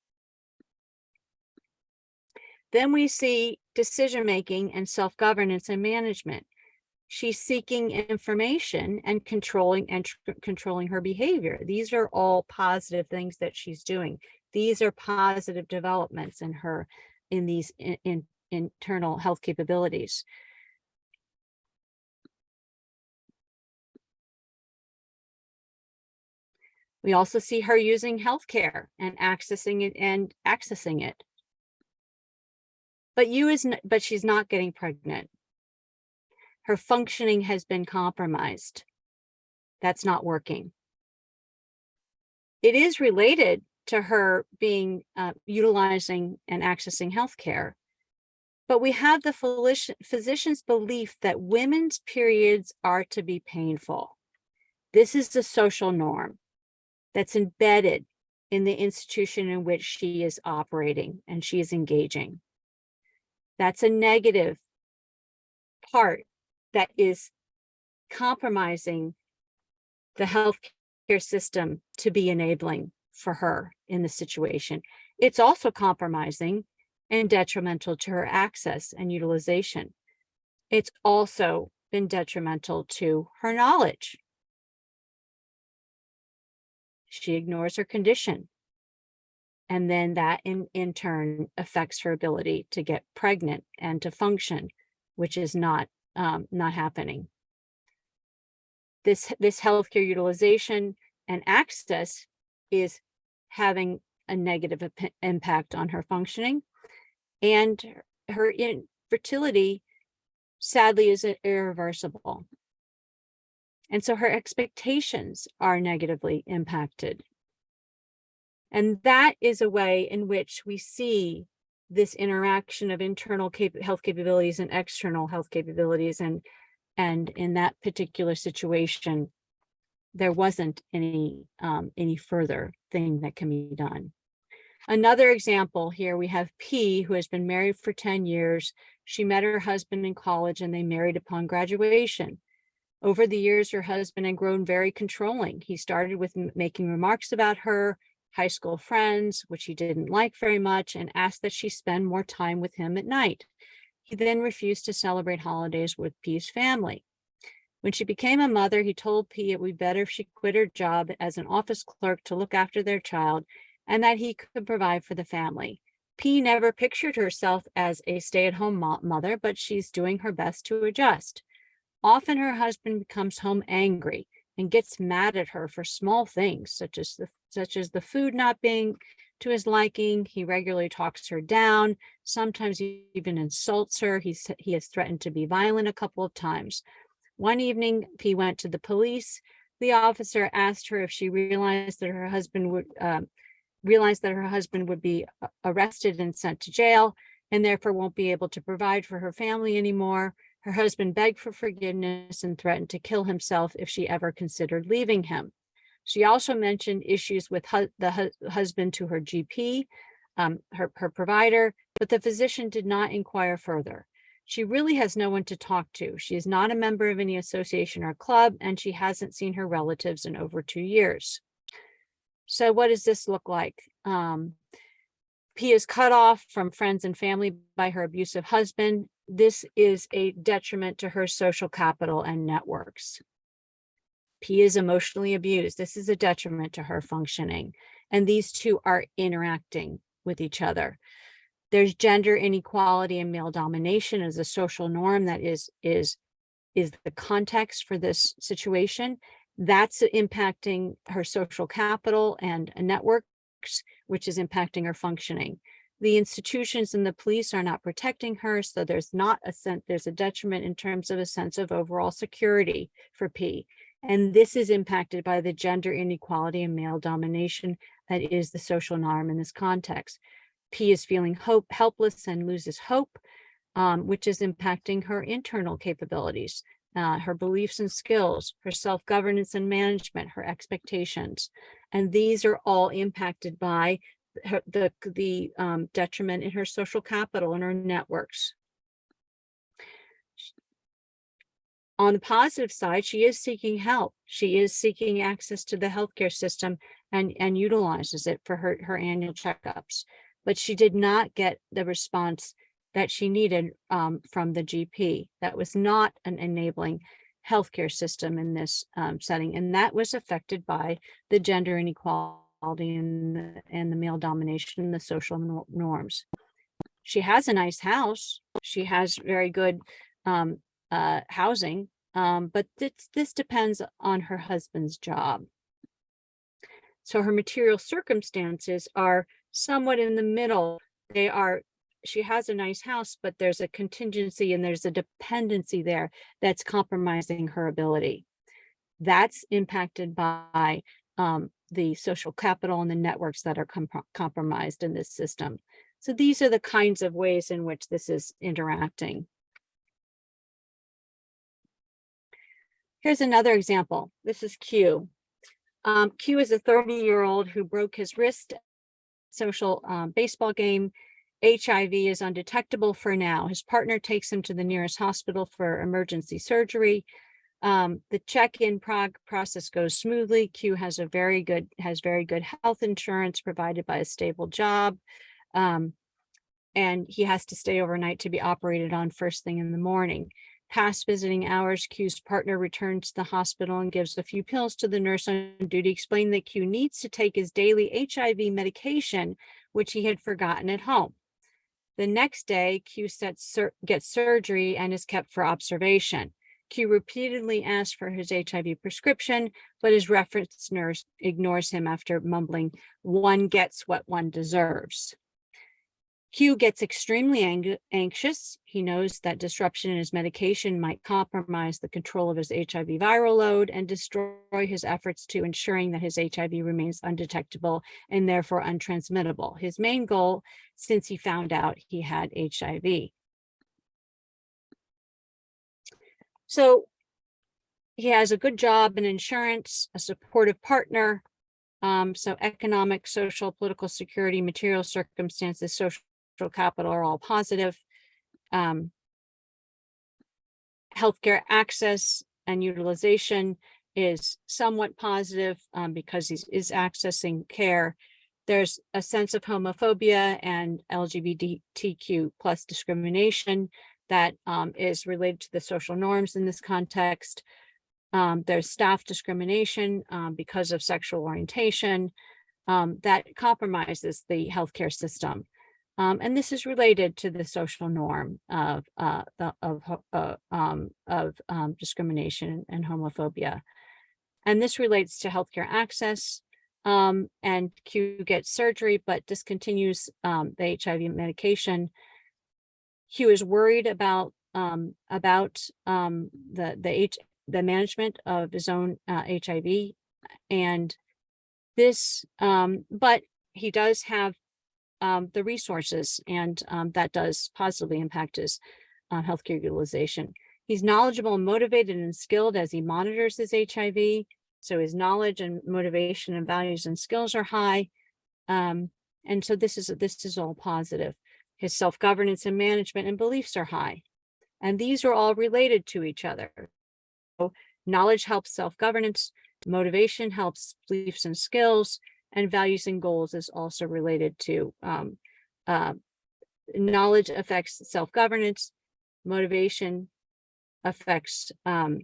Then we see decision-making and self-governance and management. She's seeking information and controlling and controlling her behavior. These are all positive things that she's doing. These are positive developments in her in these in, in internal health capabilities. We also see her using healthcare and accessing it and accessing it. But you is, but she's not getting pregnant. Her functioning has been compromised. That's not working. It is related to her being uh, utilizing and accessing healthcare. But we have the physician's belief that women's periods are to be painful. This is the social norm that's embedded in the institution in which she is operating and she is engaging. That's a negative part that is compromising the healthcare system to be enabling for her in the situation. It's also compromising and detrimental to her access and utilization. It's also been detrimental to her knowledge. She ignores her condition. And then that in, in turn affects her ability to get pregnant and to function, which is not, um, not happening. This, this healthcare utilization and access is having a negative impact on her functioning. And her infertility sadly is irreversible. And so her expectations are negatively impacted. And that is a way in which we see this interaction of internal cap- health capabilities and external health capabilities. And, and in that particular situation, there wasn't any, um, any further thing that can be done. Another example here, we have P, who has been married for 10 years. She met her husband in college and they married upon graduation. Over the years, her husband had grown very controlling. He started with making remarks about her high school friends, which he didn't like very much, and asked that she spend more time with him at night. He then refused to celebrate holidays with P's family. When she became a mother, he told P it would be better if she quit her job as an office clerk to look after their child and that he could provide for the family. P never pictured herself as a stay-at-home mother, but she's doing her best to adjust. Often her husband becomes home angry and gets mad at her for small things such as the such as the food not being to his liking. He regularly talks her down, sometimes he even insults her. He's he has threatened to be violent a couple of times. One evening, he went to the police. The officer asked her if she realized that her husband would um, realized that her husband would be arrested and sent to jail and therefore won't be able to provide for her family anymore. Her husband begged for forgiveness and threatened to kill himself if she ever considered leaving him. She also mentioned issues with hu- the hu- husband to her GP, um, her, her provider, but the physician did not inquire further. She really has no one to talk to. She is not a member of any association or club, and she hasn't seen her relatives in over two years. So what does this look like? Um, P is cut off from friends and family by her abusive husband. This is a detriment to her social capital and networks. P is emotionally abused. This is a detriment to her functioning. And these two are interacting with each other. There's gender inequality and male domination as a social norm that is, is, is the context for this situation. That's impacting her social capital and networks, which is impacting her functioning. The institutions and the police are not protecting her, so there's not a sense, there's a detriment in terms of a sense of overall security for P. And this is impacted by the gender inequality and male domination that is the social norm in this context. P is feeling hope, helpless and loses hope, um, which is impacting her internal capabilities, uh, her beliefs and skills, her self-governance and management, her expectations. And these are all impacted by her, the, the um, detriment in her social capital and her networks. On the positive side, she is seeking help. She is seeking access to the healthcare system and, and utilizes it for her, her annual checkups. But she did not get the response that she needed um, from the GP. That was not an enabling healthcare system in this um, setting. And that was affected by the gender inequality and the, and the male domination and the social nor- norms. She has a nice house. She has very good um, uh, housing, um, but this, this depends on her husband's job. So her material circumstances are somewhat in the middle. They are, she has a nice house, but there's a contingency and there's a dependency there that's compromising her ability. That's impacted by um, the social capital and the networks that are com compromised in this system. So these are the kinds of ways in which this is interacting. Here's another example. This is Q. Um, Q is a 30 year old who broke his wrist social um, baseball game. HIV is undetectable for now. His partner takes him to the nearest hospital for emergency surgery. Um, the check-in process goes smoothly. Q has a very good has very good health insurance provided by a stable job. Um, and he has to stay overnight to be operated on first thing in the morning. Past visiting hours, Q's partner returns to the hospital and gives a few pills to the nurse on duty, explaining that Q needs to take his daily HIV medication, which he had forgotten at home. The next day, Q gets surgery and is kept for observation. Q repeatedly asks for his HIV prescription, but his reference nurse ignores him after mumbling, one gets what one deserves. Q gets extremely ang anxious. He knows that disruption in his medication might compromise the control of his HIV viral load and destroy his efforts to ensuring that his HIV remains undetectable and therefore untransmittable. His main goal since he found out he had HIV. So he has a good job in insurance, a supportive partner. Um, so economic, social, political security, material circumstances, social capital are all positive. Um, healthcare access and utilization is somewhat positive um, because he is accessing care. There's a sense of homophobia and LGBTQ plus discrimination that um, is related to the social norms in this context. Um, there's staff discrimination um, because of sexual orientation um, that compromises the healthcare system. Um, and this is related to the social norm of uh, the, of uh, um, of discrimination and homophobia. And this relates to healthcare access. and Q gets surgery, but discontinues the HIV medication Hugh was worried about um, about um, the the H the management of his own uh, HIV, and this, um, but he does have um, the resources, and um, that does positively impact his uh, healthcare utilization. He's knowledgeable motivated and skilled as he monitors his HIV. So his knowledge and motivation and values and skills are high. Um, and so this is this is all positive. His self-governance and management and beliefs are high. And these are all related to each other. So knowledge helps self-governance, motivation helps beliefs and skills, and values and goals is also related to um, uh, knowledge affects self-governance, motivation affects um,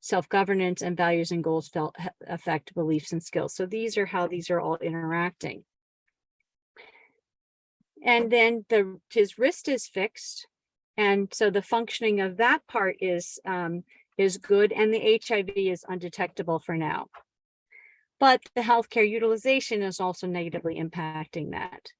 self-governance and values and goals affect beliefs and skills. So these are how these are all interacting. And then the his wrist is fixed. And so the functioning of that part is um, is good and the HIV is undetectable for now. But the healthcare utilization is also negatively impacting that.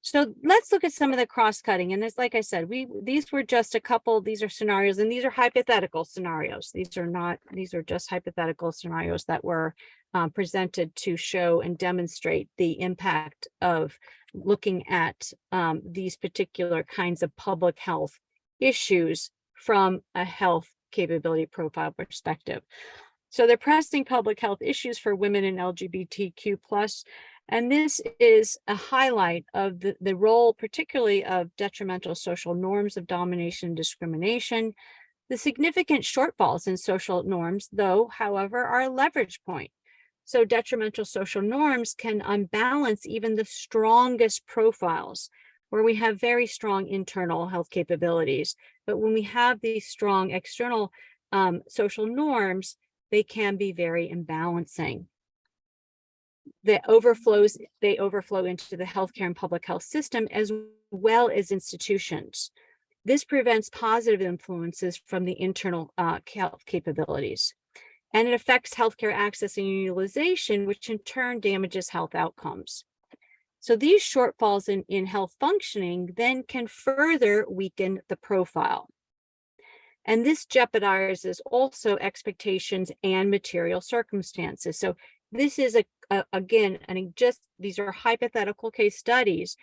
So let's look at some of the cross-cutting. And as like I said, we these were just a couple, these are scenarios and these are hypothetical scenarios. These are not, these are just hypothetical scenarios that were um, presented to show and demonstrate the impact of looking at um, these particular kinds of public health issues from a health capability profile perspective. So they're pressing public health issues for women and LGBTQ plus and this is a highlight of the, the role, particularly of detrimental social norms of domination and discrimination. The significant shortfalls in social norms, though, however, are a leverage point. So detrimental social norms can unbalance even the strongest profiles where we have very strong internal health capabilities. But when we have these strong external um, social norms, they can be very imbalancing that overflows, they overflow into the healthcare and public health system as well as institutions. This prevents positive influences from the internal uh, health capabilities. And it affects healthcare access and utilization, which in turn damages health outcomes. So these shortfalls in, in health functioning then can further weaken the profile. And this jeopardizes also expectations and material circumstances. So this is a, a again, and just these are hypothetical case studies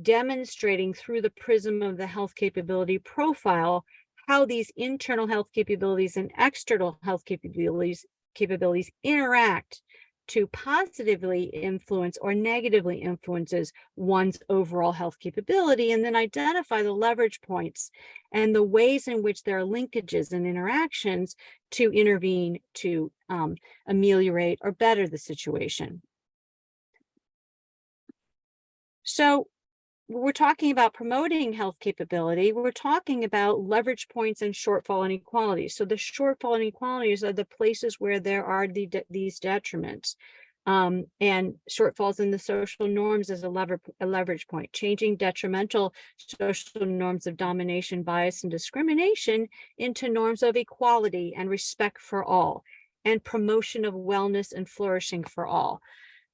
demonstrating through the prism of the health capability profile how these internal health capabilities and external health capabilities capabilities interact to positively influence or negatively influences one's overall health capability and then identify the leverage points and the ways in which there are linkages and interactions to intervene to um, ameliorate or better the situation. So we're talking about promoting health capability, we're talking about leverage points and shortfall inequalities. So the shortfall inequalities are the places where there are the, these detriments. Um, and shortfalls in the social norms as a, lever, a leverage point, changing detrimental social norms of domination, bias, and discrimination into norms of equality and respect for all, and promotion of wellness and flourishing for all.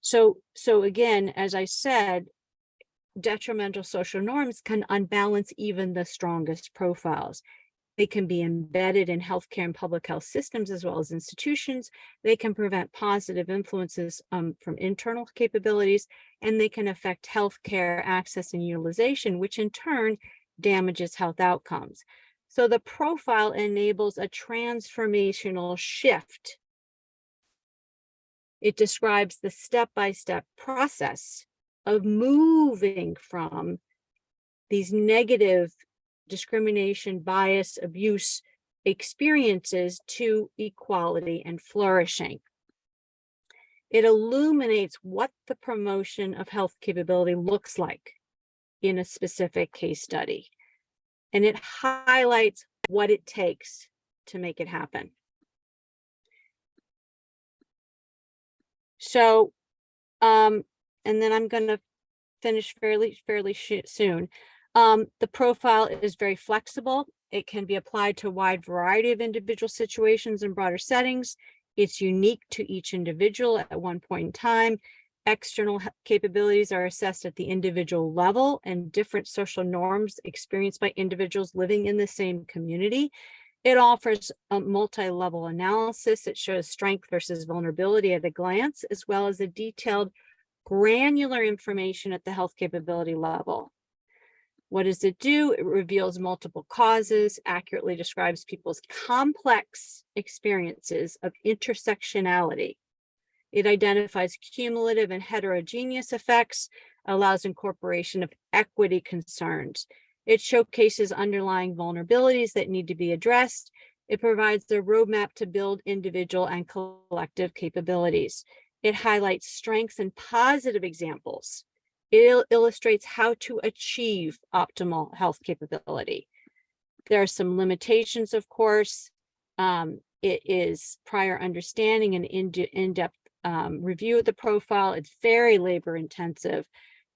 So, so again, as I said, detrimental social norms can unbalance even the strongest profiles. They can be embedded in healthcare and public health systems as well as institutions. They can prevent positive influences um, from internal capabilities, and they can affect healthcare access and utilization, which in turn damages health outcomes. So the profile enables a transformational shift. It describes the step-by-step -step process of moving from these negative discrimination, bias, abuse experiences to equality and flourishing. It illuminates what the promotion of health capability looks like in a specific case study. And it highlights what it takes to make it happen. So um, and then I'm going to finish fairly fairly soon. Um, the profile is very flexible. It can be applied to a wide variety of individual situations and broader settings. It's unique to each individual at one point in time. External capabilities are assessed at the individual level and different social norms experienced by individuals living in the same community. It offers a multi-level analysis. It shows strength versus vulnerability at a glance, as well as a detailed granular information at the health capability level. What does it do? It reveals multiple causes, accurately describes people's complex experiences of intersectionality. It identifies cumulative and heterogeneous effects, allows incorporation of equity concerns. It showcases underlying vulnerabilities that need to be addressed. It provides a roadmap to build individual and collective capabilities. It highlights strengths and positive examples. It il illustrates how to achieve optimal health capability. there are some limitations, of course. Um, it is prior understanding and in, in-depth um, review of the profile. It's very labor intensive.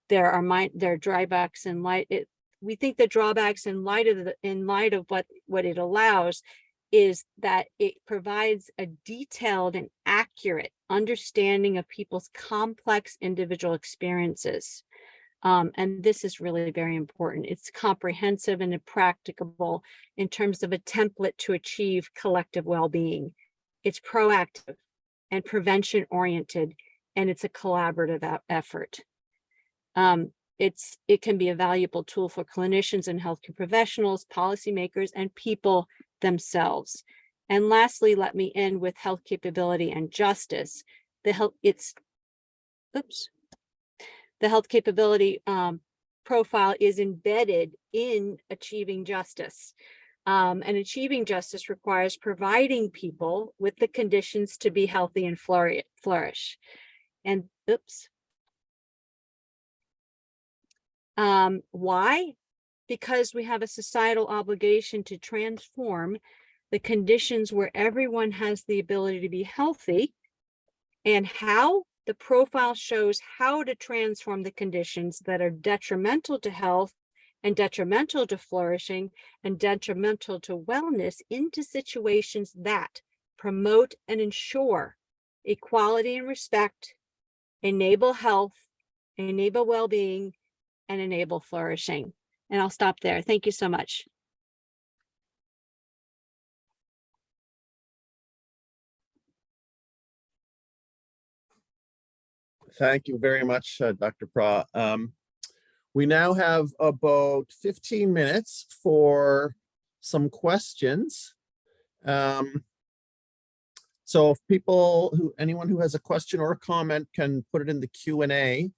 There are my, there are drawbacks in light, it, we think the drawbacks in light of the, in light of what, what it allows is that it provides a detailed and accurate understanding of people's complex individual experiences. Um, and this is really very important. It's comprehensive and practicable in terms of a template to achieve collective well-being. It's proactive and prevention oriented, and it's a collaborative effort. Um, it's, it can be a valuable tool for clinicians and healthcare professionals, policymakers, and people themselves. And lastly, let me end with health capability and justice. The health, it's, oops. The health capability um, profile is embedded in achieving justice. Um, and achieving justice requires providing people with the conditions to be healthy and flourish. And oops. Um, why? Because we have a societal obligation to transform the conditions where everyone has the ability to be healthy. And how? The profile shows how to transform the conditions that are detrimental to health and detrimental to flourishing and detrimental to wellness into situations that promote and ensure equality and respect, enable health, enable well-being, and enable flourishing. And I'll stop there. Thank you so much. Thank you very much, uh, Dr. Prah. Um, we now have about 15 minutes for some questions. Um, so if people who, anyone who has a question or a comment can put it in the Q and A.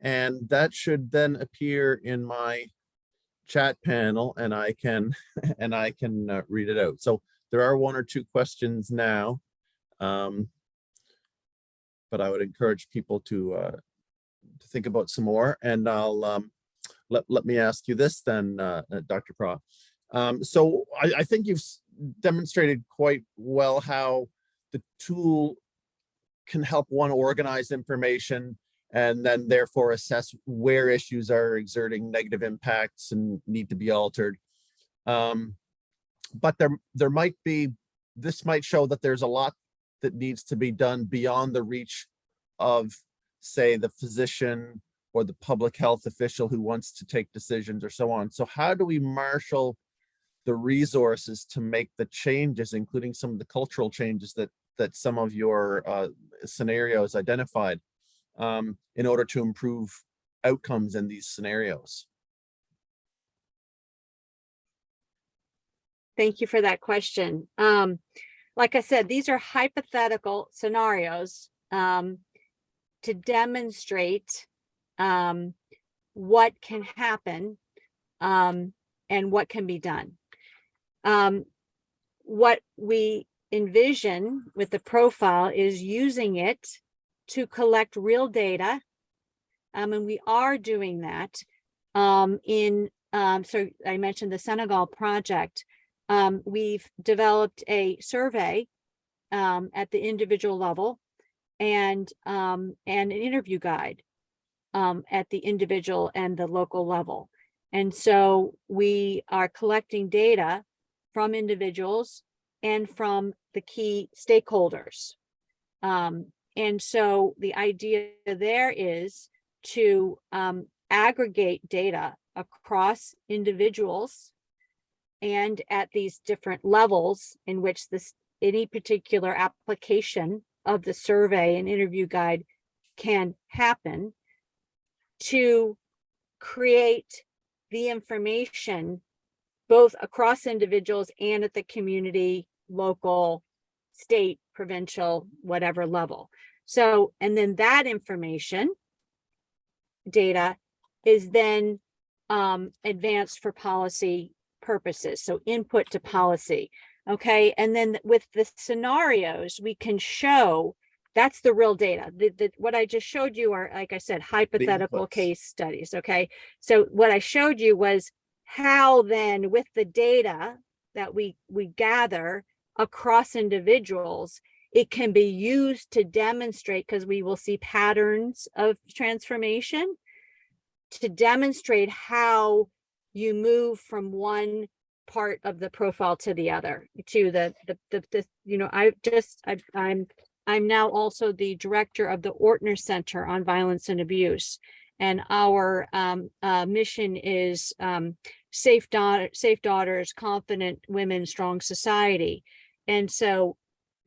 And that should then appear in my chat panel and I can, and I can uh, read it out. So there are one or two questions now. Um, but I would encourage people to uh, to think about some more. And I'll um, let let me ask you this then, uh, uh, Dr. Prah. Um, so I, I think you've demonstrated quite well how the tool can help one organize information and then therefore assess where issues are exerting negative impacts and need to be altered. Um, but there there might be this might show that there's a lot that needs to be done beyond the reach of, say, the physician or the public health official who wants to take decisions or so on. So how do we marshal the resources to make the changes, including some of the cultural changes that that some of your uh, scenarios identified um, in order to improve outcomes in these scenarios? Thank you for that question. Um, like I said, these are hypothetical scenarios um, to demonstrate um, what can happen um, and what can be done. Um, what we envision with the profile is using it to collect real data. Um, and we are doing that um, in, um, so I mentioned the Senegal project. Um, we've developed a survey um, at the individual level and um, and an interview guide at the individual and the local level. And so we are collecting data from individuals and from the key stakeholders. Um, and so the idea there is to um, aggregate data across individuals and at these different levels in which this any particular application of the survey and interview guide can happen to create the information both across individuals and at the community, local, state, provincial, whatever level. So, and then that information data is then um, advanced for policy purposes. So input to policy. Okay. And then with the scenarios, we can show that's the real data. The, the, what I just showed you are, like I said, hypothetical case studies. Okay. So what I showed you was how then with the data that we, we gather across individuals, it can be used to demonstrate, because we will see patterns of transformation, to demonstrate how you move from one part of the profile to the other, to the, the, the, the you know, I just, I, I'm, I'm now also the director of the Ortner Center on Violence and Abuse. And our um, uh, mission is um, safe daughter, safe daughters, confident women, strong society. And so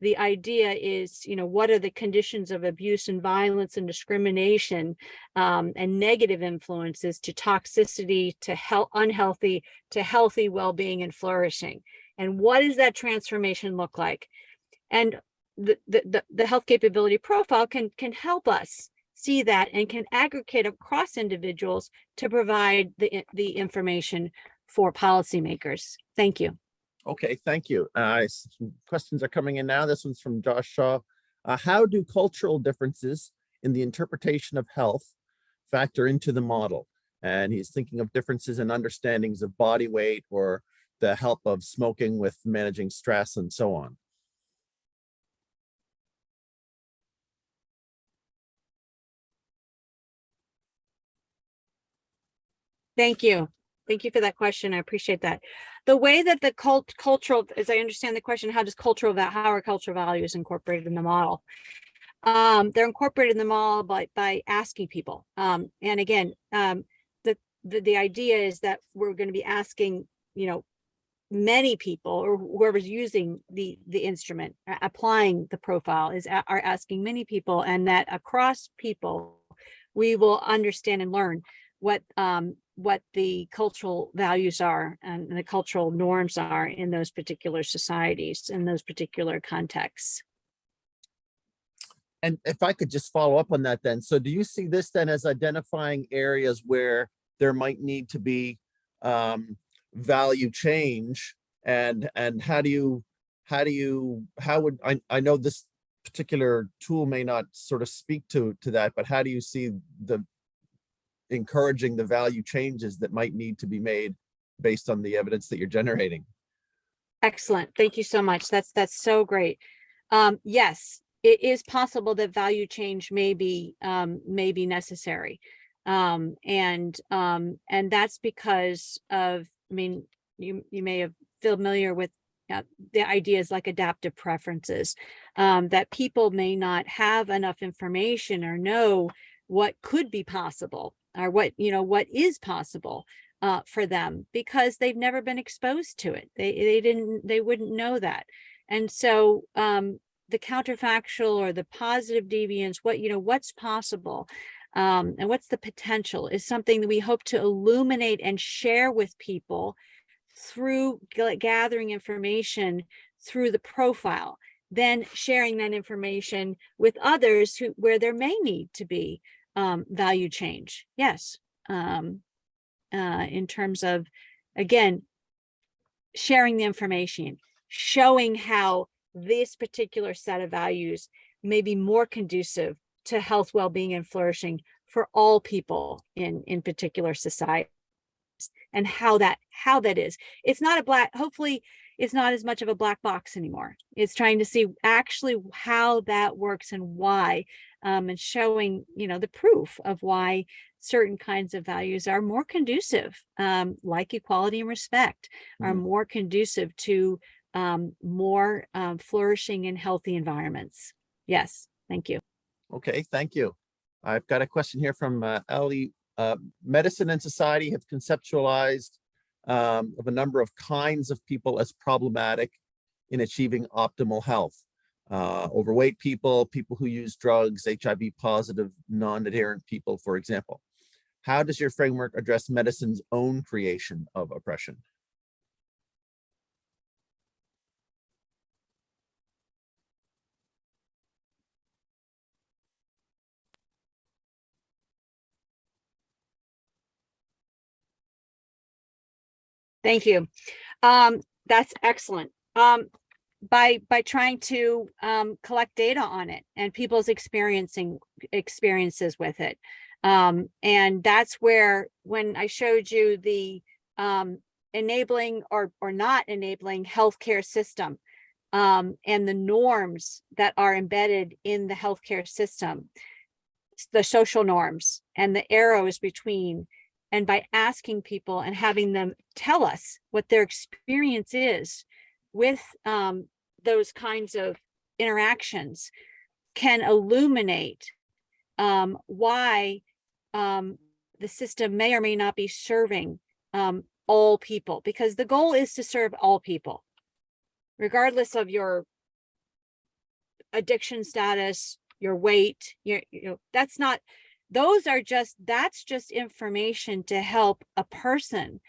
the idea is, you know, what are the conditions of abuse and violence and discrimination um, and negative influences to toxicity, to health, unhealthy, to healthy well-being and flourishing. And what does that transformation look like? And the, the, the, the health capability profile can, can help us see that and can aggregate across individuals to provide the, the information for policymakers. Thank you. Okay, thank you. Uh, questions are coming in now. This one's from Josh Shaw. Uh, how do cultural differences in the interpretation of health factor into the model? And he's thinking of differences in understandings of body weight or the help of smoking with managing stress and so on. Thank you. Thank you for that question. I appreciate that. The way that the cult cultural, as I understand the question, how does cultural, how are cultural values incorporated in the model? Um, they're incorporated in the model by, by asking people. Um, and again, um, the, the, the idea is that we're going to be asking, you know, many people or whoever's using the, the instrument, applying the profile is, are asking many people and that across people, we will understand and learn what um what the cultural values are and the cultural norms are in those particular societies in those particular contexts And if I could just follow up on that then, so do you see this then as identifying areas where there might need to be um, value change? And, and how do you, how do you, how would, I, I know this particular tool may not sort of speak to, to that, but how do you see the encouraging the value changes that might need to be made based on the evidence that you're generating? excellent. Thank you so much. That's that's so great. Um yes it is possible that value change may be um may be necessary. Um and um and that's because of i mean you you may have familiar with uh, the ideas like adaptive preferences. Um that people may not have enough information or know what could be possible or what you know what is possible uh, for them because they've never been exposed to it. They they didn't they wouldn't know that, and so um, the counterfactual or the positive deviance, what you know, what's possible, um, and what's the potential is something that we hope to illuminate and share with people through gathering information through the profile, then sharing that information with others who where there may need to be um, value change. Yes. Um, uh, in terms of, again, sharing the information, showing how this particular set of values may be more conducive to health, well-being, and flourishing for all people in in particular societies, and how that how that is. It's not a black. Hopefully, it's not as much of a black box anymore. It's trying to see actually how that works and why, um, and showing you know the proof of why certain kinds of values are more conducive, um, like equality and respect, are Mhm. more conducive to um, more um, flourishing and healthy environments. Yes, thank you. Okay, thank you. I've got a question here from uh, Ellie. Uh, Medicine and society have conceptualized um, of a number of kinds of people as problematic in achieving optimal health. Uh, overweight people, people who use drugs, HIV positive, non-adherent people, for example. How does your framework address medicine's own creation of oppression? Thank you. Um, that's excellent. Um, by by trying to um, collect data on it and people's experiencing experiences with it. Um, and that's where when I showed you the um, enabling or, or not enabling healthcare system um, and the norms that are embedded in the healthcare system, the social norms and the arrows between. And by asking people and having them tell us what their experience is with um, those kinds of interactions can illuminate um, why um, the system may or may not be serving um, all people, because the goal is to serve all people, regardless of your addiction status, your weight, your, you know, that's not, those are just, that's just information to help a person,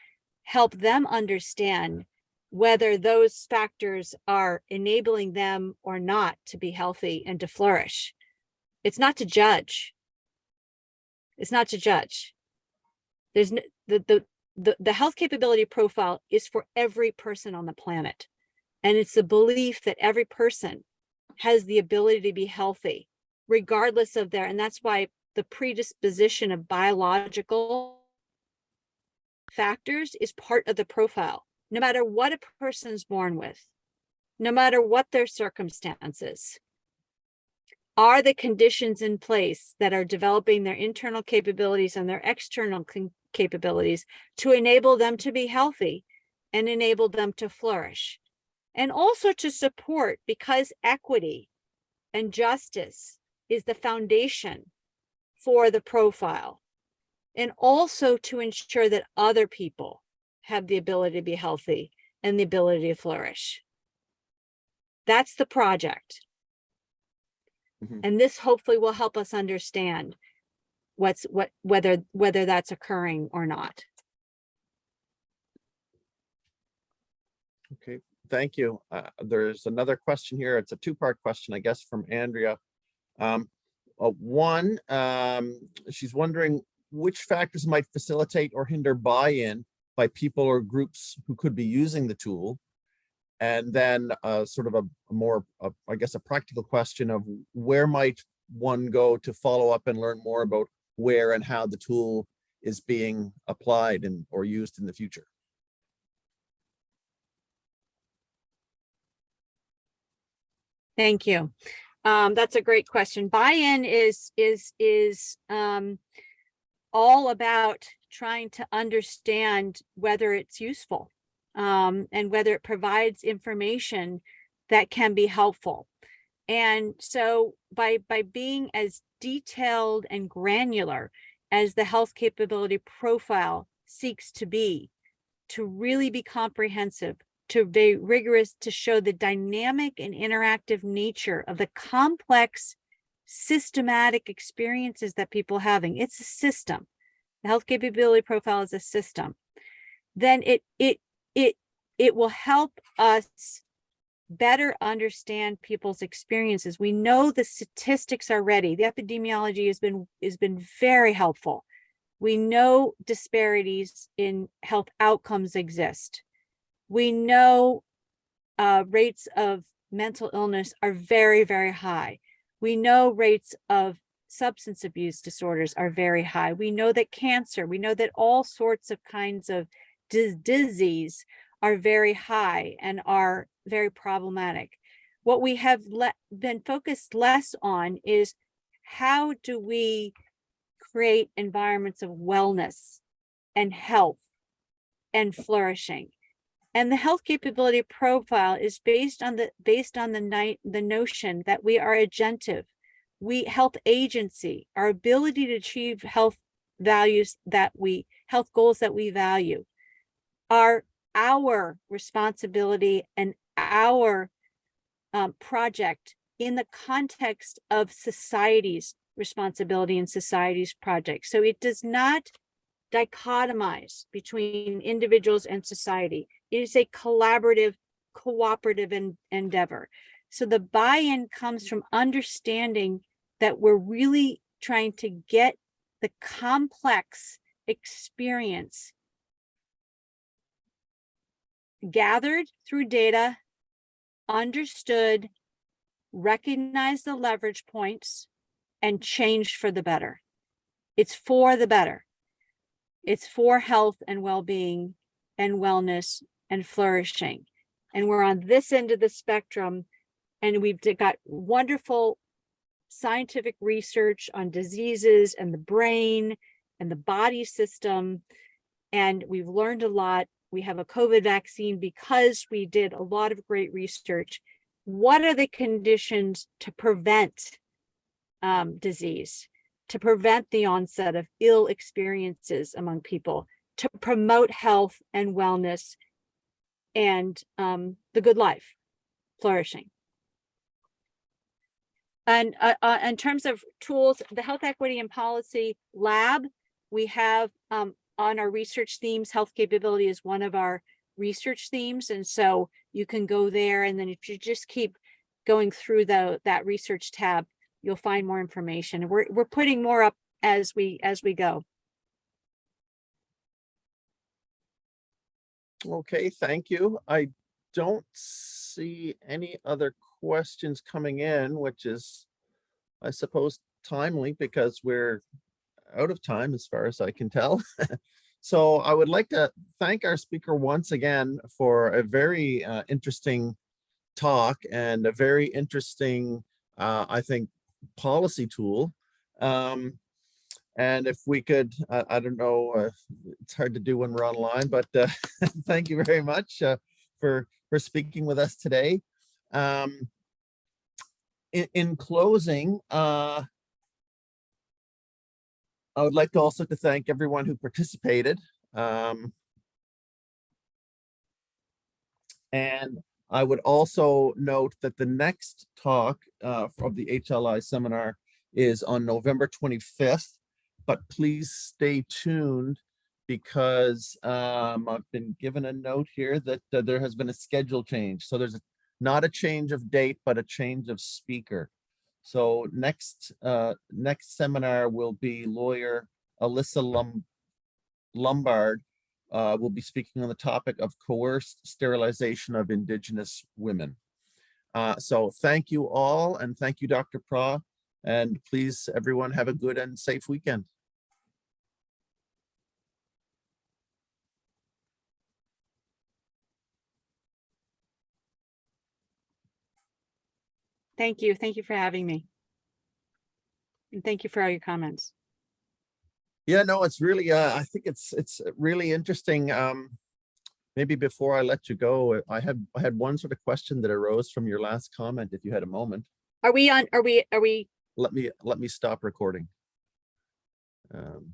help them understand whether those factors are enabling them or not to be healthy and to flourish. It's not to judge. It's not to judge. There's no, the, the, the, the health capability profile is for every person on the planet. And it's the belief that every person has the ability to be healthy, regardless of their, and that's why the predisposition of biological factors is part of the profile, no matter what a person's born with, no matter what their circumstances. Are the conditions in place that are developing their internal capabilities and their external capabilities to enable them to be healthy and enable them to flourish? And also to support because equity and justice is the foundation for the profile. And also to ensure that other people have the ability to be healthy and the ability to flourish. That's the project. Mhm. And this hopefully will help us understand what's what whether whether that's occurring or not. Okay, thank you. Uh, there's another question here. It's a two-part question, I guess, from Andrea. Um, uh, one, um, she's wondering which factors might facilitate or hinder buy-in by people or groups who could be using the tool. And then uh, sort of a a more, uh, I guess, a practical question of where might one go to follow up and learn more about where and how the tool is being applied and or used in the future? Thank you. Um, that's a great question. Buy-in is, is, is, um, all about trying to understand whether it's useful, um, and whether it provides information that can be helpful. And so by, by being as detailed and granular as the health capability profile seeks to be, to really be comprehensive, to be rigorous, to show the dynamic and interactive nature of the complex systematic experiences that people having. It's a system. The health capability profile is a system. Then it it it it will help us better understand people's experiences. We know the statistics are ready. The epidemiology has been has been very helpful. We know disparities in health outcomes exist. We know uh, rates of mental illness are very, very high. We know rates of substance abuse disorders are very high. We know that cancer, we know that all sorts of kinds of dis- disease are very high and are very problematic. What we have been focused less on is how do we create environments of wellness and health and flourishing? And the health capability profile is based on the based on the night the notion that we are agentive. We health agency, our ability to achieve health values that we health goals that we value are our responsibility and our um, project in the context of society's responsibility and society's project. So it does not dichotomize between individuals and society. It is a collaborative, cooperative en- endeavor. So the buy-in comes from understanding that we're really trying to get the complex experience gathered through data, understood, recognize the leverage points, and changed for the better. It's for the better. It's for health and well-being and wellness and flourishing. And we're on this end of the spectrum and we've got wonderful scientific research on diseases and the brain and the body system. And we've learned a lot. We have a COVID vaccine because we did a lot of great research. What are the conditions to prevent um, disease, to prevent the onset of ill experiences among people, to promote health and wellness and um, the good life, flourishing. And uh, uh, in terms of tools, the Health Equity and Policy Lab, we have um, on our research themes, health capability is one of our research themes. And so you can go there and then if you just keep going through the that research tab, you'll find more information. We're, we're putting more up as we as we go. Okay, thank you. I don't see any other questions coming in, which is, I suppose, timely because we're out of time as far as I can tell. So I would like to thank our speaker once again for a very uh, interesting talk and a very interesting, uh, I think, policy tool. Um, and if we could, I, I don't know, uh, it's hard to do when we're online, but uh, thank you very much uh, for for speaking with us today. Um, in, in closing, uh, I would like to also to thank everyone who participated. Um, and I would also note that the next talk uh, of the HLI seminar is on November 25th, but please stay tuned because um, I've been given a note here that uh, there has been a schedule change. So there's not a change of date, but a change of speaker. So next uh, next seminar will be lawyer Alisa Lum Lombard uh, will be speaking on the topic of coerced sterilization of Indigenous women. Uh, so thank you all and thank you, Dr. Prah. And please, everyone, have a good and safe weekend. Thank you. Thank you for having me. And thank you for all your comments. Yeah, no, it's really, uh, I think it's, it's really interesting. Um, maybe before I let you go, I had, I had one sort of question that arose from your last comment, if you had a moment. Are we on, are we, are we, Let me, let me stop recording. Um,